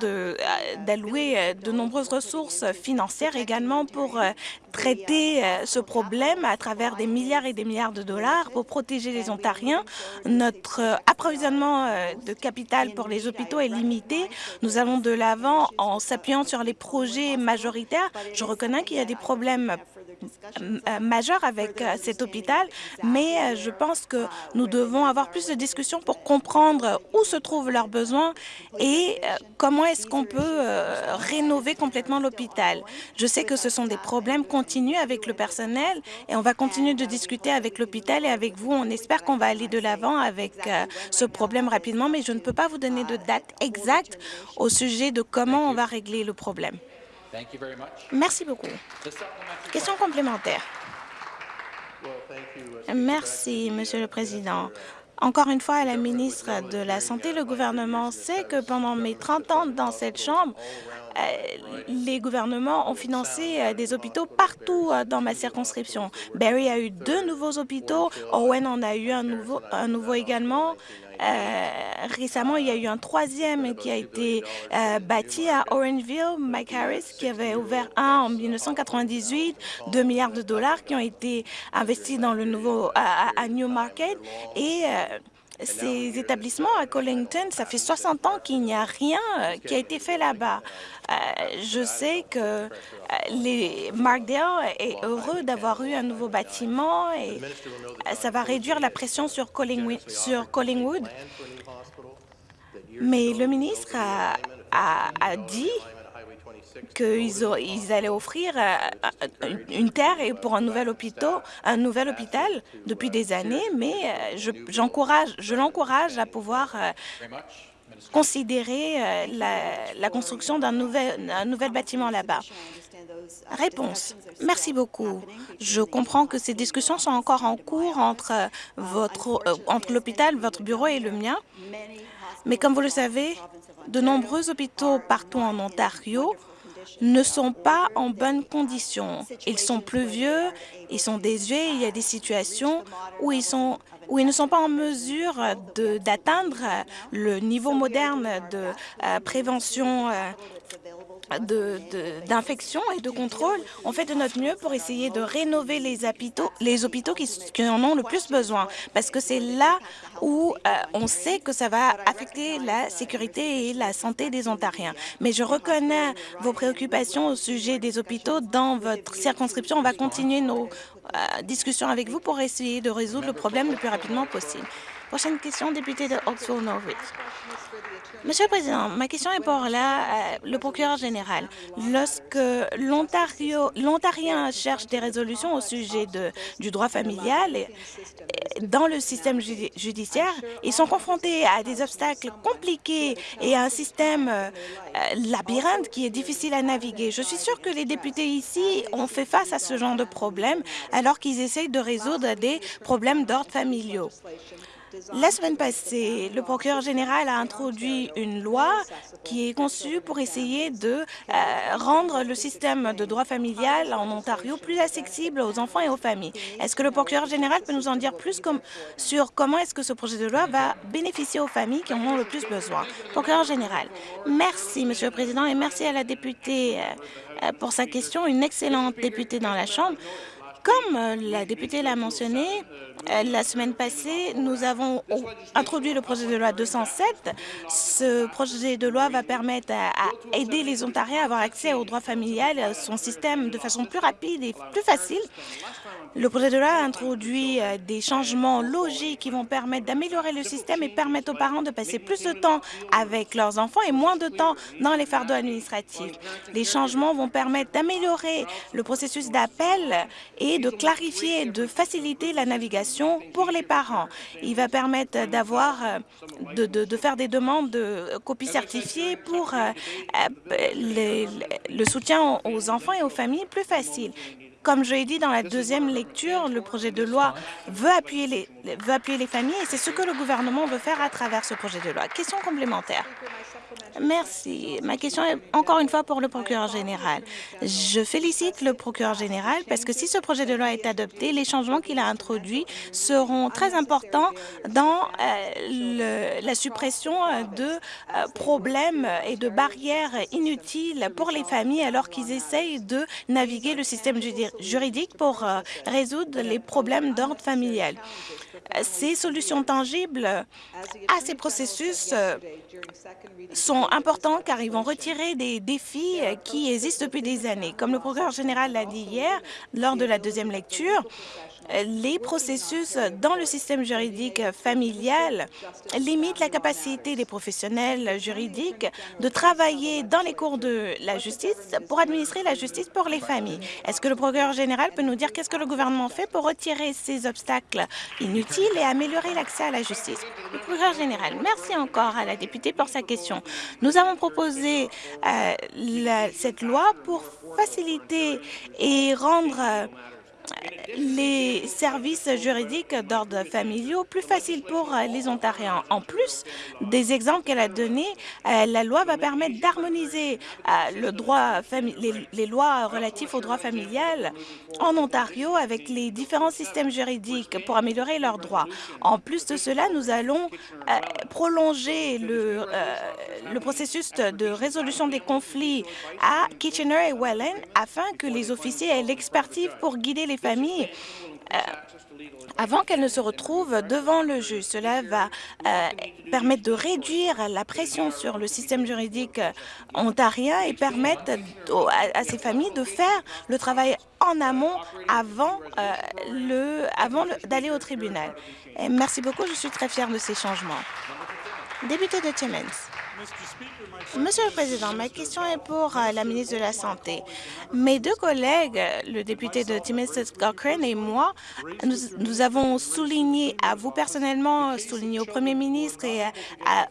d'allouer euh, de, nombreuses ressources financières également pour euh, traiter euh, ce problème à travers des milliards et des milliards de dollars pour protéger les Ontariens. Notre approvisionnement de capital pour les hôpitaux est limité. Nous allons de l'avant en s'appuyant sur les projets majoritaires. Je reconnais qu'il y a des problèmes euh, majeur avec euh, cet hôpital, mais euh, je pense que nous devons avoir plus de discussions pour comprendre où se trouvent leurs besoins et comment est-ce qu'on peut rénover complètement l'hôpital? Je sais que ce sont des problèmes continus avec le personnel et on va continuer de discuter avec l'hôpital et avec vous. On espère qu'on va aller de l'avant avec ce problème rapidement, mais je ne peux pas vous donner de date exacte au sujet de comment on va régler le problème. Merci beaucoup. Question complémentaire. Merci, Monsieur le Président. Encore une fois, à la ministre de la Santé, le gouvernement sait que pendant mes 30 ans dans cette Chambre, euh, les gouvernements ont financé euh, des hôpitaux partout euh, dans ma circonscription. Barrie a eu deux nouveaux hôpitaux, Owen en a eu un nouveau, un nouveau également. Récemment, il y a eu un troisième qui a été bâti à Orangeville, Mike Harris, qui avait ouvert un en 1998, 2 milliards de dollars qui ont été investis dans le nouveau à, à Newmarket. Et ces établissements à Collington, ça fait 60 ans qu'il n'y a rien euh, qui a été fait là-bas. Euh, je sais que euh, les Markdale est heureux d'avoir eu un nouveau bâtiment et ça va réduire la pression sur Collingwood. Mais le ministre a dit qu'ils allaient offrir euh, une terre pour un nouvel hôpital, un nouvel hôpital depuis des années, mais euh, je l'encourage à pouvoir euh, considérer euh, la, construction d'un nouvel, nouvel bâtiment là-bas. Réponse. Merci beaucoup. Je comprends que ces discussions sont encore en cours entre, euh, entre l'hôpital, votre bureau et le mien. Mais comme vous le savez, de nombreux hôpitaux partout en Ontario ne sont pas en bonne condition. Ils sont plus vieux, ils sont désuets, il y a des situations où ils, sont, où ils ne sont pas en mesure d'atteindre le niveau moderne de euh, prévention euh, d'infection et de contrôle. On fait de notre mieux pour essayer de rénover les hôpitaux, les hôpitaux qui, en ont le plus besoin, parce que c'est là où euh, on sait que ça va affecter la sécurité et la santé des Ontariens. Mais je reconnais vos préoccupations au sujet des hôpitaux dans votre circonscription. On va continuer nos euh, discussions avec vous pour essayer de résoudre le problème le plus rapidement possible. Prochaine question, député de Oxford-Norwich. Monsieur le Président, ma question est pour euh, le procureur général. Lorsque l'Ontarien cherche des résolutions au sujet du droit familial dans le système judiciaire, ils sont confrontés à des obstacles compliqués et à un système euh, labyrinthe qui est difficile à naviguer. Je suis sûre que les députés ici ont fait face à ce genre de problème alors qu'ils essayent de résoudre des problèmes d'ordre familiaux. La semaine passée, le procureur général a introduit une loi qui est conçue pour essayer de euh, rendre le système de droit familial en Ontario plus accessible aux enfants et aux familles. Est-ce que le procureur général peut nous en dire plus sur comment est-ce que ce projet de loi va bénéficier aux familles qui en ont le plus besoin? Procureur général, merci, Monsieur le Président, et merci à la députée euh, euh, pour sa question, une excellente députée dans la Chambre. Comme la députée l'a mentionné, euh, la semaine passée, nous avons introduit le projet de loi 207. Ce projet de loi va permettre à, aider les Ontariens à avoir accès au droit familial, à son système de façon plus rapide et plus facile. Le projet de loi introduit euh, des changements logiques qui vont permettre d'améliorer le système et permettre aux parents de passer plus de temps avec leurs enfants et moins de temps dans les fardeaux administratifs. Les changements vont permettre d'améliorer le processus d'appel et de clarifier et de faciliter la navigation pour les parents. Il va permettre euh, de, de, faire des demandes de copies certifiées pour euh, euh, le soutien aux enfants et aux familles plus facile. Comme je l'ai dit dans la deuxième lecture, le projet de loi veut appuyer les, veut appuyer les familles et c'est ce que le gouvernement veut faire à travers ce projet de loi. Question complémentaire. Merci. Ma question est encore une fois pour le procureur général. Je félicite le procureur général parce que si ce projet de loi est adopté, les changements qu'il a introduits seront très importants dans euh, la suppression de euh, problèmes et de barrières inutiles pour les familles alors qu'ils essayent de naviguer le système juridique pour euh, résoudre les problèmes d'ordre familial. Ces solutions tangibles à ces processus sont importants car ils vont retirer des défis qui existent depuis des années. Comme le procureur général l'a dit hier, lors de la deuxième lecture, les processus dans le système juridique familial limitent la capacité des professionnels juridiques de travailler dans les cours de la justice pour administrer la justice pour les familles. Est-ce que le procureur général peut nous dire qu'est-ce que le gouvernement fait pour retirer ces obstacles inutiles et améliorer l'accès à la justice? Le procureur général, merci encore à la députée pour sa question. Nous avons proposé euh, cette loi pour faciliter et rendre les services juridiques d'ordre familiaux plus faciles pour euh, les Ontariens. En plus des exemples qu'elle a donnés, euh, la loi va permettre d'harmoniser euh, le droit les, lois relatives au droit familial en Ontario avec les différents systèmes juridiques pour améliorer leurs droits. En plus de cela, nous allons prolonger le, le processus de résolution des conflits à Kitchener et Welland afin que les officiers aient l'expertise pour guider les familles euh, avant qu'elles ne se retrouvent devant le juge. Cela va euh, permettre de réduire la pression sur le système juridique euh, ontarien et permettre à, ces familles de faire le travail en amont avant, le, avant d'aller au tribunal. merci beaucoup, je suis très fière de ces changements. Député de Timmins. Monsieur le Président, ma question est pour euh, la ministre de la Santé. Mes deux collègues, le député de Timistis Cochrane et moi, nous, avons souligné, à vous personnellement, souligné au Premier ministre et à,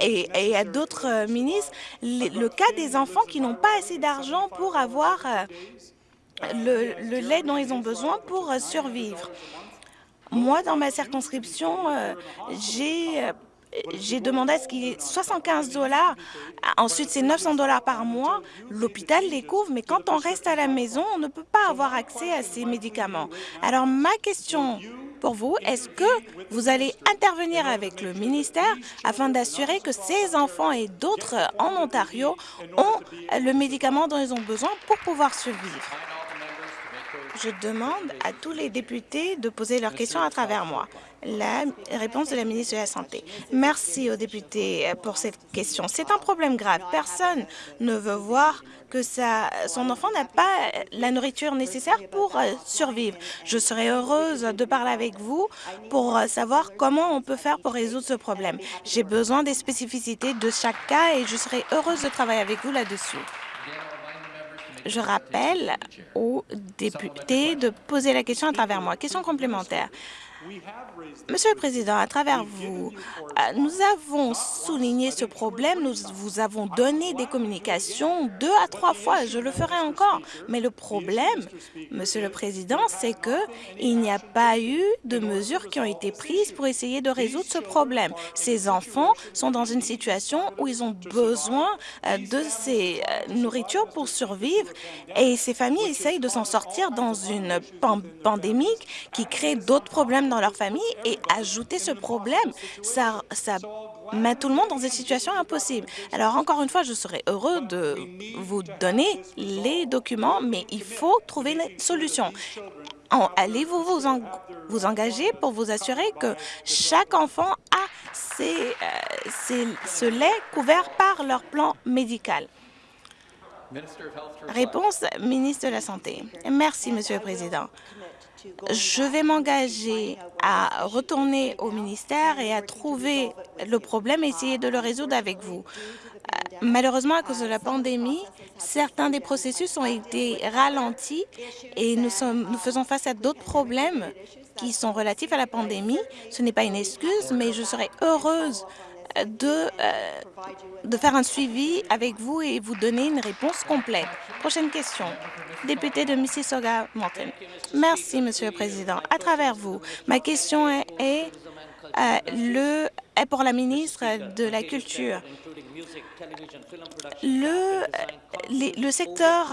et, à d'autres euh, ministres le, cas des enfants qui n'ont pas assez d'argent pour avoir euh, le, lait dont ils ont besoin pour survivre. Moi, dans ma circonscription, j'ai j'ai demandé à ce qu'il y ait 75 dollars. Ensuite, c'est 900 dollars par mois. L'hôpital les couvre, mais quand on reste à la maison, on ne peut pas avoir accès à ces médicaments. Alors, ma question pour vous, est-ce que vous allez intervenir avec le ministère afin d'assurer que ces enfants et d'autres en Ontario ont le médicament dont ils ont besoin pour pouvoir survivre? Je demande à tous les députés de poser leurs questions à travers moi. La réponse de la ministre de la Santé. Merci aux députés pour cette question. C'est un problème grave. Personne ne veut voir que son enfant n'a pas la nourriture nécessaire pour euh, survivre. Je serai heureuse de parler avec vous pour euh, savoir comment on peut faire pour résoudre ce problème. J'ai besoin des spécificités de chaque cas et je serai heureuse de travailler avec vous là-dessus. Je rappelle aux députés de poser la question à travers moi. Question complémentaire. Monsieur le Président, à travers vous, euh, nous avons souligné ce problème, nous vous avons donné des communications deux à trois fois, je le ferai encore. Mais le problème, Monsieur le Président, c'est qu'il n'y a pas eu de mesures qui ont été prises pour essayer de résoudre ce problème. Ces enfants sont dans une situation où ils ont besoin euh, de ces euh, nourritures pour survivre et ces familles essayent de s'en sortir dans une pandémie qui crée d'autres problèmes dans leur famille et ajouter ce problème, ça, ça met tout le monde dans une situation impossible. Alors, encore une fois, je serais heureux de vous donner les documents, mais il faut trouver une solution. Allez-vous vous, vous engager pour vous assurer que chaque enfant a ses, euh, ce lait couvert par leur plan médical? Réponse, ministre de la Santé. Merci, Monsieur le Président. Je vais m'engager à retourner au ministère et à trouver le problème et essayer de le résoudre avec vous. Malheureusement, à cause de la pandémie, certains des processus ont été ralentis et nous faisons face à d'autres problèmes qui sont relatifs à la pandémie. Ce n'est pas une excuse, mais je serais heureuse de, euh, de faire un suivi avec vous et vous donner une réponse complète. Prochaine question. Député de Mississauga-Mountain. Merci, Monsieur le Président. À travers vous, ma question est, est euh, le, est pour la ministre de la Culture. Le, secteur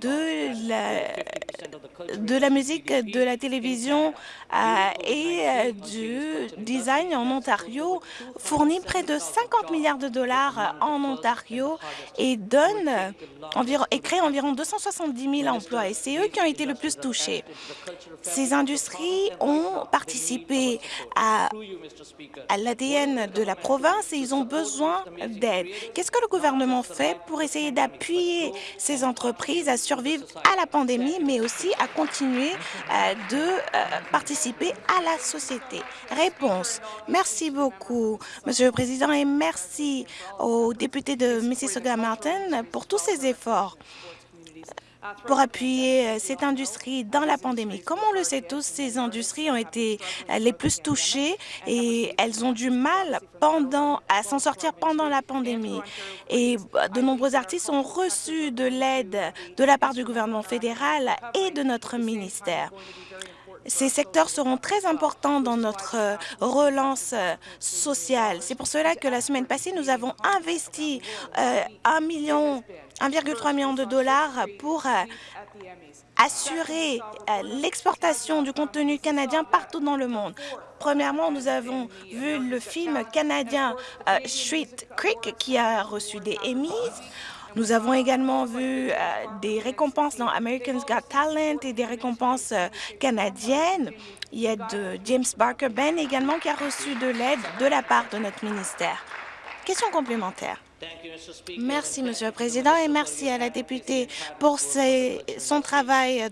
de la, la musique, de la télévision euh, et euh, du design en Ontario fournit près de 50 milliards de dollars en Ontario et crée environ 270 000 emplois. Et c'est eux qui ont été le plus touchés. Ces industries ont participé à, à de la province et ils ont besoin d'aide. Qu'est-ce que le gouvernement fait pour essayer d'appuyer ces entreprises à survivre à la pandémie, mais aussi à continuer euh, de euh, participer à la société? Réponse. Merci beaucoup, Monsieur le Président, et merci aux députés de Mississauga-Martin pour tous ces efforts pour appuyer euh, cette industrie dans la pandémie. Comme on le sait tous, ces industries ont été euh, les plus touchées et elles ont du mal pendant, à s'en sortir pendant la pandémie. Et euh, de nombreux artistes ont reçu de l'aide de la part du gouvernement fédéral et de notre ministère. Ces secteurs seront très importants dans notre relance sociale. C'est pour cela que la semaine passée, nous avons investi un million 1,3 million de dollars pour euh, assurer euh, l'exportation du contenu canadien partout dans le monde. Premièrement, nous avons vu le film canadien euh, Street Creek qui a reçu des Emmys. Nous avons également vu des récompenses dans Americans Got Talent et des récompenses canadiennes. Il y a de James Barker Ben également qui a reçu de l'aide de la part de notre ministère. Question complémentaire. Merci, Monsieur le Président, et merci à la députée pour son travail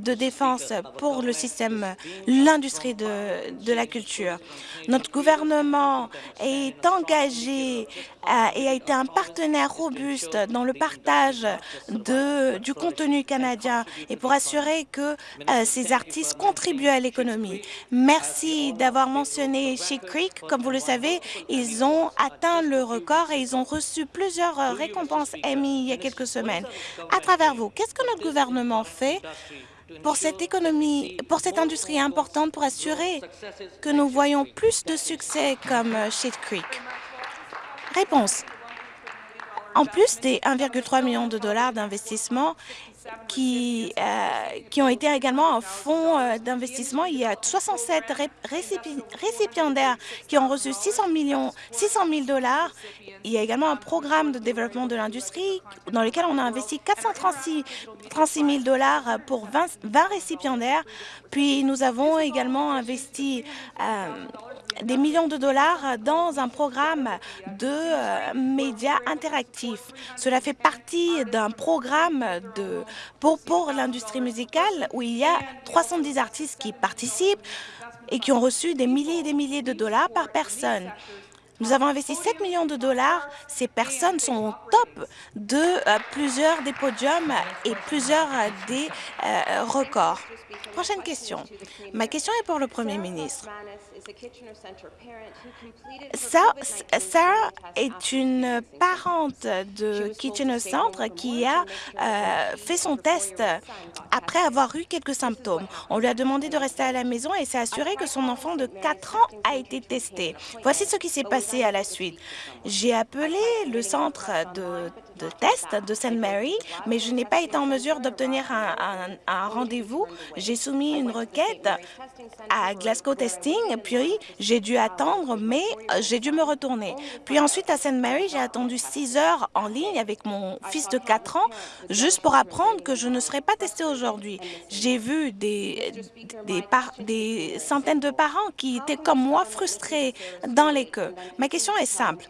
de défense pour le système, l'industrie de, la culture. Notre gouvernement est engagé euh, et a été un partenaire robuste dans le partage du contenu canadien et pour assurer que euh, ces artistes contribuent à l'économie. Merci d'avoir mentionné Chic Creek. Comme vous le savez, ils ont atteint le record et ils ont reçu plusieurs euh, récompenses Emmy il y a quelques semaines. À travers vous, qu'est-ce que notre gouvernement fait pour cette économie, pour cette industrie importante pour assurer que nous voyons plus de succès comme Shade Creek? Réponse. En plus des 1,3 million de dollars d'investissement qui, euh, qui ont été également en fonds euh, d'investissement. Il y a 67 récipiendaires qui ont reçu 600 millions, 600 000 dollars. Il y a également un programme de développement de l'industrie dans lequel on a investi 436 000 dollars pour 20, 20 récipiendaires. Puis nous avons également investi euh, des millions de dollars dans un programme de euh, médias interactifs. Cela fait partie d'un programme pour, pour l'industrie musicale où il y a 310 artistes qui participent et qui ont reçu des milliers et des milliers de dollars par personne. Nous avons investi 7 millions de dollars. Ces personnes sont au top de euh, plusieurs des podiums et plusieurs euh, des records. Prochaine question. Ma question est pour le Premier ministre. Sarah est une parente de Kitchener Centre qui a euh, fait son test après avoir eu quelques symptômes. On lui a demandé de rester à la maison et s'est assuré que son enfant de 4 ans a été testé. Voici ce qui s'est passé à la suite. J'ai appelé le centre de de test de St. Mary, mais je n'ai pas été en mesure d'obtenir un, rendez-vous. J'ai soumis une requête à Glasgow Testing, puis j'ai dû attendre, mais euh, j'ai dû me retourner. Puis ensuite, à St. Mary, j'ai attendu six heures en ligne avec mon fils de 4 ans, juste pour apprendre que je ne serais pas testée aujourd'hui. J'ai vu des, des, des centaines de parents qui étaient comme moi frustrés dans les queues. Ma question est simple.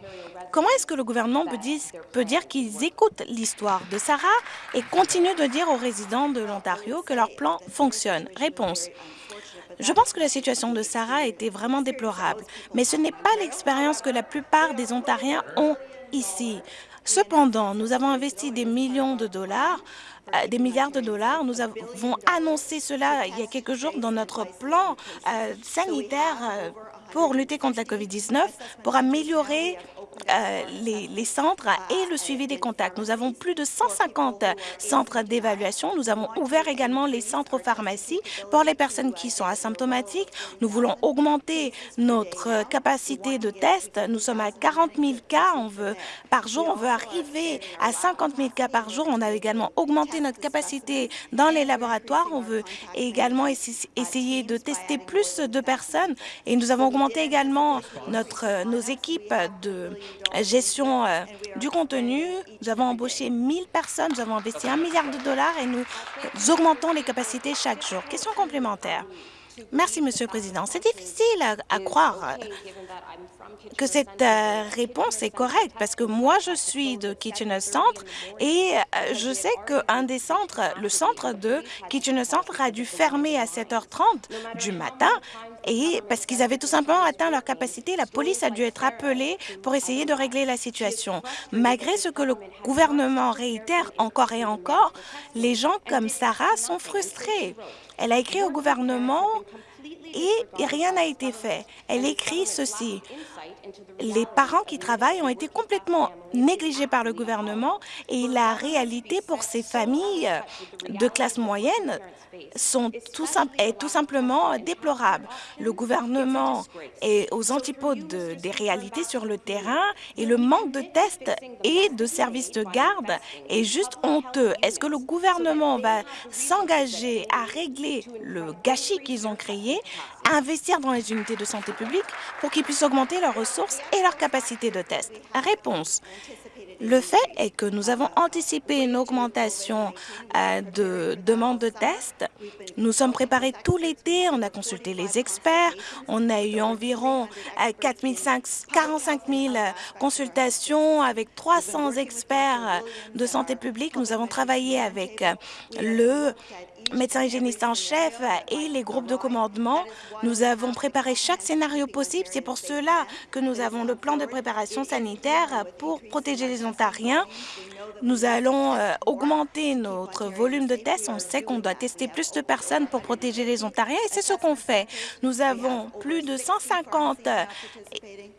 Comment est-ce que le gouvernement peut dire, peut dire qu'ils écoutent l'histoire de Sarah et continuent de dire aux résidents de l'Ontario que leur plan fonctionne Réponse. Je pense que la situation de Sarah était vraiment déplorable, mais ce n'est pas l'expérience que la plupart des Ontariens ont ici. Cependant, nous avons investi des millions de dollars des milliards de dollars. Nous avons annoncé cela il y a quelques jours dans notre plan euh, sanitaire euh, pour lutter contre la COVID-19, pour améliorer euh, les, centres et le suivi des contacts. Nous avons plus de 150 centres d'évaluation. Nous avons ouvert également les centres pharmacies pour les personnes qui sont asymptomatiques. Nous voulons augmenter notre capacité de test. Nous sommes à 40 000 cas on veut, par jour. On veut arriver à 50 000 cas par jour. On a également augmenté notre capacité dans les laboratoires. On veut également essayer de tester plus de personnes et nous avons augmenté également notre, nos équipes de gestion euh, du contenu. Nous avons embauché 1000 personnes, nous avons investi un milliard de dollars et nous augmentons les capacités chaque jour. Question complémentaire. Merci, Monsieur le Président. C'est difficile à, croire euh, que cette euh, réponse est correcte parce que moi, je suis de Kitchener Centre et je sais qu'un des centres, le centre de Kitchener Centre a dû fermer à 7h30 du matin et parce qu'ils avaient tout simplement atteint leur capacité, la police a dû être appelée pour essayer de régler la situation. Malgré ce que le gouvernement réitère encore et encore, les gens comme Sarah sont frustrés. Elle a écrit au gouvernement et rien n'a été fait. Elle écrit ceci les parents qui travaillent ont été complètement négligés par le gouvernement et la réalité pour ces familles de classe moyenne est tout simplement déplorable. Le gouvernement est aux antipodes des réalités sur le terrain et le manque de tests et de services de garde est juste honteux. Est-ce que le gouvernement va s'engager à régler le gâchis qu'ils ont créé, investir dans les unités de santé publique pour qu'ils puissent augmenter leurs ressources et leur capacité de test? Réponse. Le fait est que nous avons anticipé une augmentation euh, de demandes de tests. Nous sommes préparés tout l'été, on a consulté les experts, on a eu environ 4 45 000 consultations avec 300 experts de santé publique. Nous avons travaillé avec le médecin hygiéniste en chef et les groupes de commandement. Nous avons préparé chaque scénario possible. C'est pour cela que nous avons le plan de préparation sanitaire pour protéger les Ontariens. Nous allons euh, augmenter notre volume de tests. On sait qu'on doit tester plus de personnes pour protéger les Ontariens et c'est ce qu'on fait. Nous avons plus de 150 euh,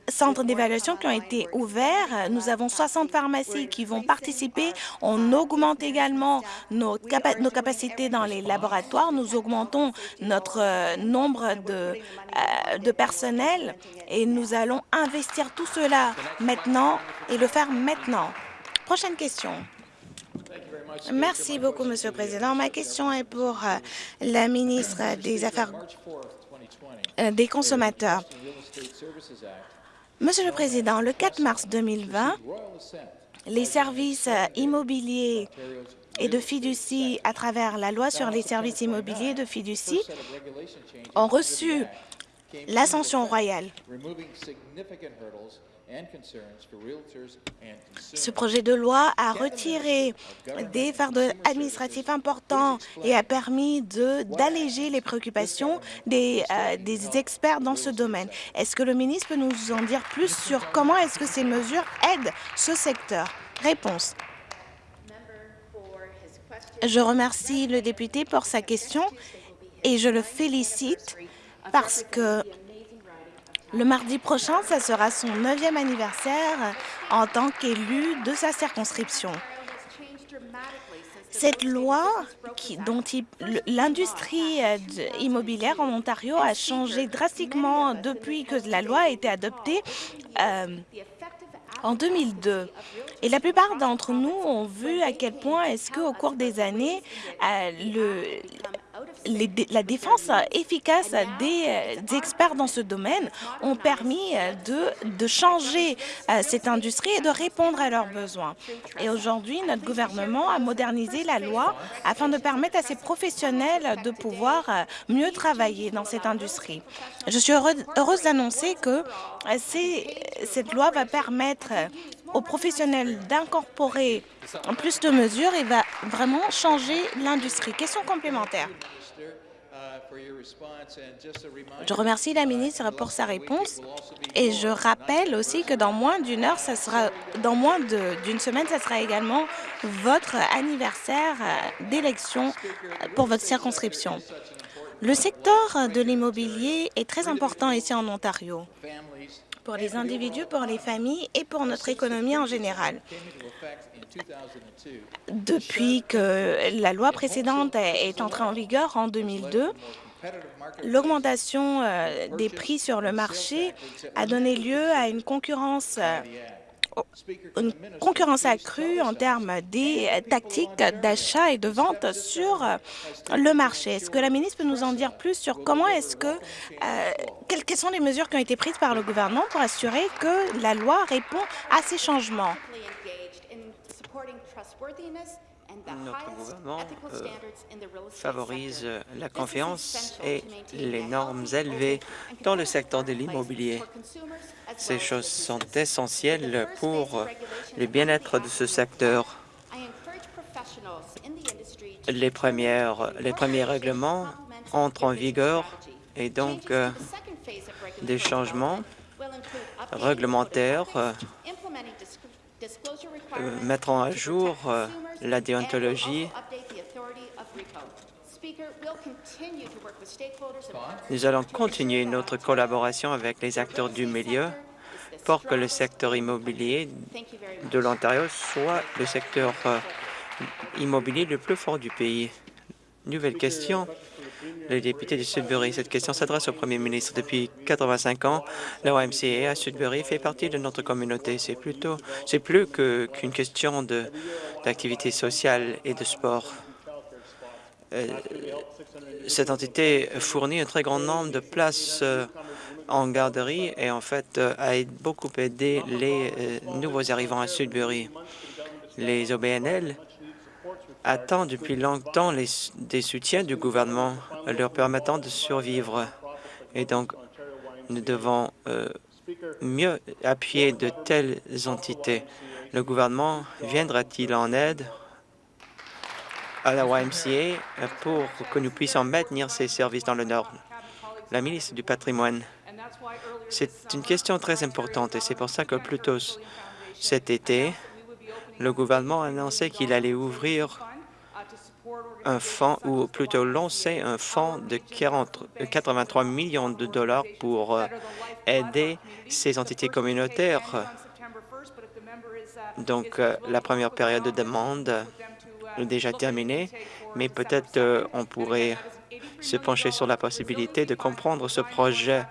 centres d'évaluation qui ont été ouverts. Nous avons 60 pharmacies qui vont participer. On augmente également nos, nos capacités dans les laboratoires. Nous augmentons notre euh, nombre de, de personnel et nous allons investir tout cela maintenant et le faire maintenant. Prochaine question. Merci beaucoup, Monsieur le Président. Ma question est pour euh, la ministre des Affaires euh, des consommateurs. Monsieur le Président, le 4 mars 2020, les services euh, immobiliers et de fiducie à travers la loi sur les services immobiliers de fiducie ont reçu l'ascension royale. Ce projet de loi a retiré des fardeaux administratifs importants et a permis d'alléger les préoccupations des, euh, des, experts dans ce domaine. Est-ce que le ministre peut nous en dire plus sur comment est-ce que ces mesures aident ce secteur? Réponse. Je remercie le député pour sa question et je le félicite parce que le mardi prochain, ce sera son neuvième anniversaire en tant qu'élu de sa circonscription. Cette loi, dont l'industrie euh, immobilière en Ontario a changé drastiquement depuis que la loi a été adoptée euh, en 2002. Et la plupart d'entre nous ont vu à quel point est-ce qu'au cours des années, euh, la défense efficace euh, des, experts dans ce domaine ont permis euh, de, de changer euh, cette industrie et de répondre à leurs besoins. Et aujourd'hui, notre gouvernement a modernisé la loi afin de permettre à ces professionnels de pouvoir mieux travailler dans cette industrie. Je suis heureuse d'annoncer que cette loi va permettre aux professionnels d'incorporer plus de mesures et va vraiment changer l'industrie. Question complémentaire. Je remercie la ministre pour sa réponse et je rappelle aussi que dans moins d'une heure, ça sera, dans moins d'une semaine, ce sera également votre anniversaire d'élection pour votre circonscription. Le secteur de l'immobilier est très important ici en Ontario pour les individus, pour les familles et pour notre économie en général. Depuis que la loi précédente est entrée en vigueur en 2002, l'augmentation euh, des prix sur le marché a donné lieu à une concurrence euh, une concurrence accrue en termes des tactiques d'achat et de vente sur le marché. Est-ce que la ministre peut nous en dire plus sur comment est-ce que, euh, quelles, quelles sont les mesures qui ont été prises par le gouvernement pour assurer que la loi répond à ces changements? Notre gouvernement euh, favorise la confiance et les normes élevées dans le secteur de l'immobilier. Ces choses sont essentielles pour le bien-être de ce secteur. Les, premières, les premiers règlements entrent en vigueur et donc euh, des changements réglementaires euh, mettront à jour la déontologie. Nous allons continuer notre collaboration avec les acteurs du milieu pour que le secteur immobilier de l'Ontario soit le secteur euh, immobilier le plus fort du pays. Nouvelle question. Le député de Sudbury, cette question s'adresse au premier ministre. Depuis 85 ans, la à Sudbury fait partie de notre communauté. C'est plutôt, plus qu'une question d'activité sociale et de sport. Euh, cette entité fournit un très grand nombre de places euh, en garderie et en fait euh, a beaucoup aidé les nouveaux arrivants à Sudbury. Les OBNL attendent depuis longtemps les, des soutiens du gouvernement leur permettant de survivre. Et donc, nous devons euh, mieux appuyer de telles entités. Le gouvernement viendra-t-il en aide à la YMCA pour que nous puissions maintenir ces services dans le Nord? La ministre du patrimoine. C'est une question très importante et c'est pour ça que plus tôt cet été, le gouvernement a annoncé qu'il allait ouvrir un fonds, ou plutôt lancer un fonds de 40, 83 millions de dollars pour euh, aider ces entités communautaires. Donc, euh, la première période de demande est déjà terminée, mais peut-être euh, on pourrait se pencher sur la possibilité de comprendre ce projet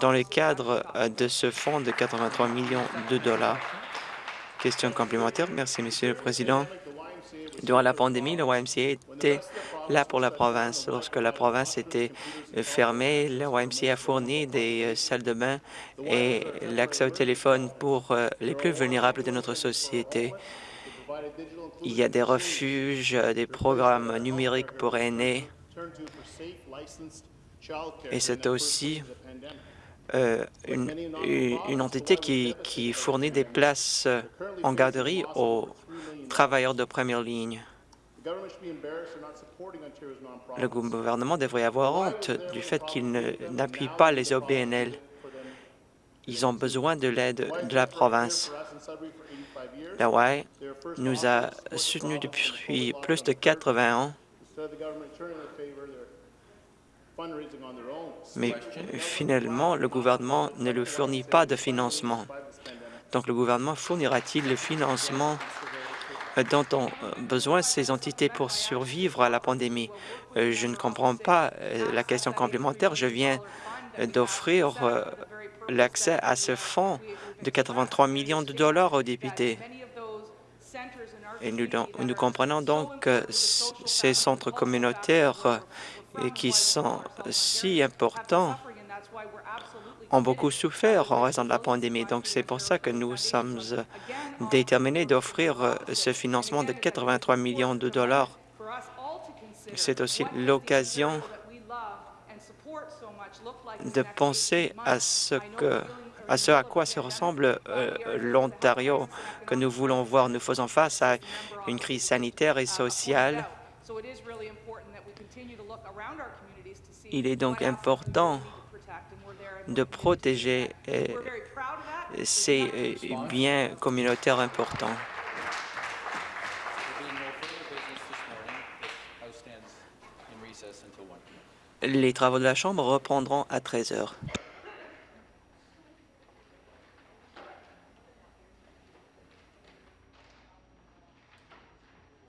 dans le cadre de ce fonds de 83 millions de dollars. Question complémentaire. Merci, Monsieur le Président. Durant la pandémie, le YMCA était là pour la province. Lorsque la province était fermée, le YMCA a fourni des euh, salles de bain et l'accès au téléphone pour euh, les plus vulnérables de notre société. Il y a des refuges, euh, des programmes numériques pour aînés. Et c'est aussi une, une, entité qui, qui, fournit des places en garderie aux travailleurs de première ligne. Le gouvernement devrait avoir honte du fait qu'il n'appuie pas les OBNL. Ils ont besoin de l'aide de la province. La WAI nous a soutenus depuis plus de 80 ans, mais finalement, le gouvernement ne lui fournit pas de financement. Donc, le gouvernement fournira-t-il le financement dont ont besoin ces entités pour survivre à la pandémie. Euh, je ne comprends pas euh, la question complémentaire. Je viens d'offrir euh, l'accès à ce fonds de 83 millions de dollars aux députés. Et nous, comprenons donc ces centres communautaires qui sont si importants ont beaucoup souffert en raison de la pandémie. Donc, c'est pour ça que nous sommes déterminés d'offrir euh, ce financement de 83 millions de dollars. C'est aussi l'occasion de penser à ce que à ce à quoi se ressemble euh, l'Ontario que nous voulons voir. Nous faisons face à une crise sanitaire et sociale. Il est donc important de protéger euh, ces euh, biens communautaires importants. Les travaux de la Chambre reprendront à 13 heures.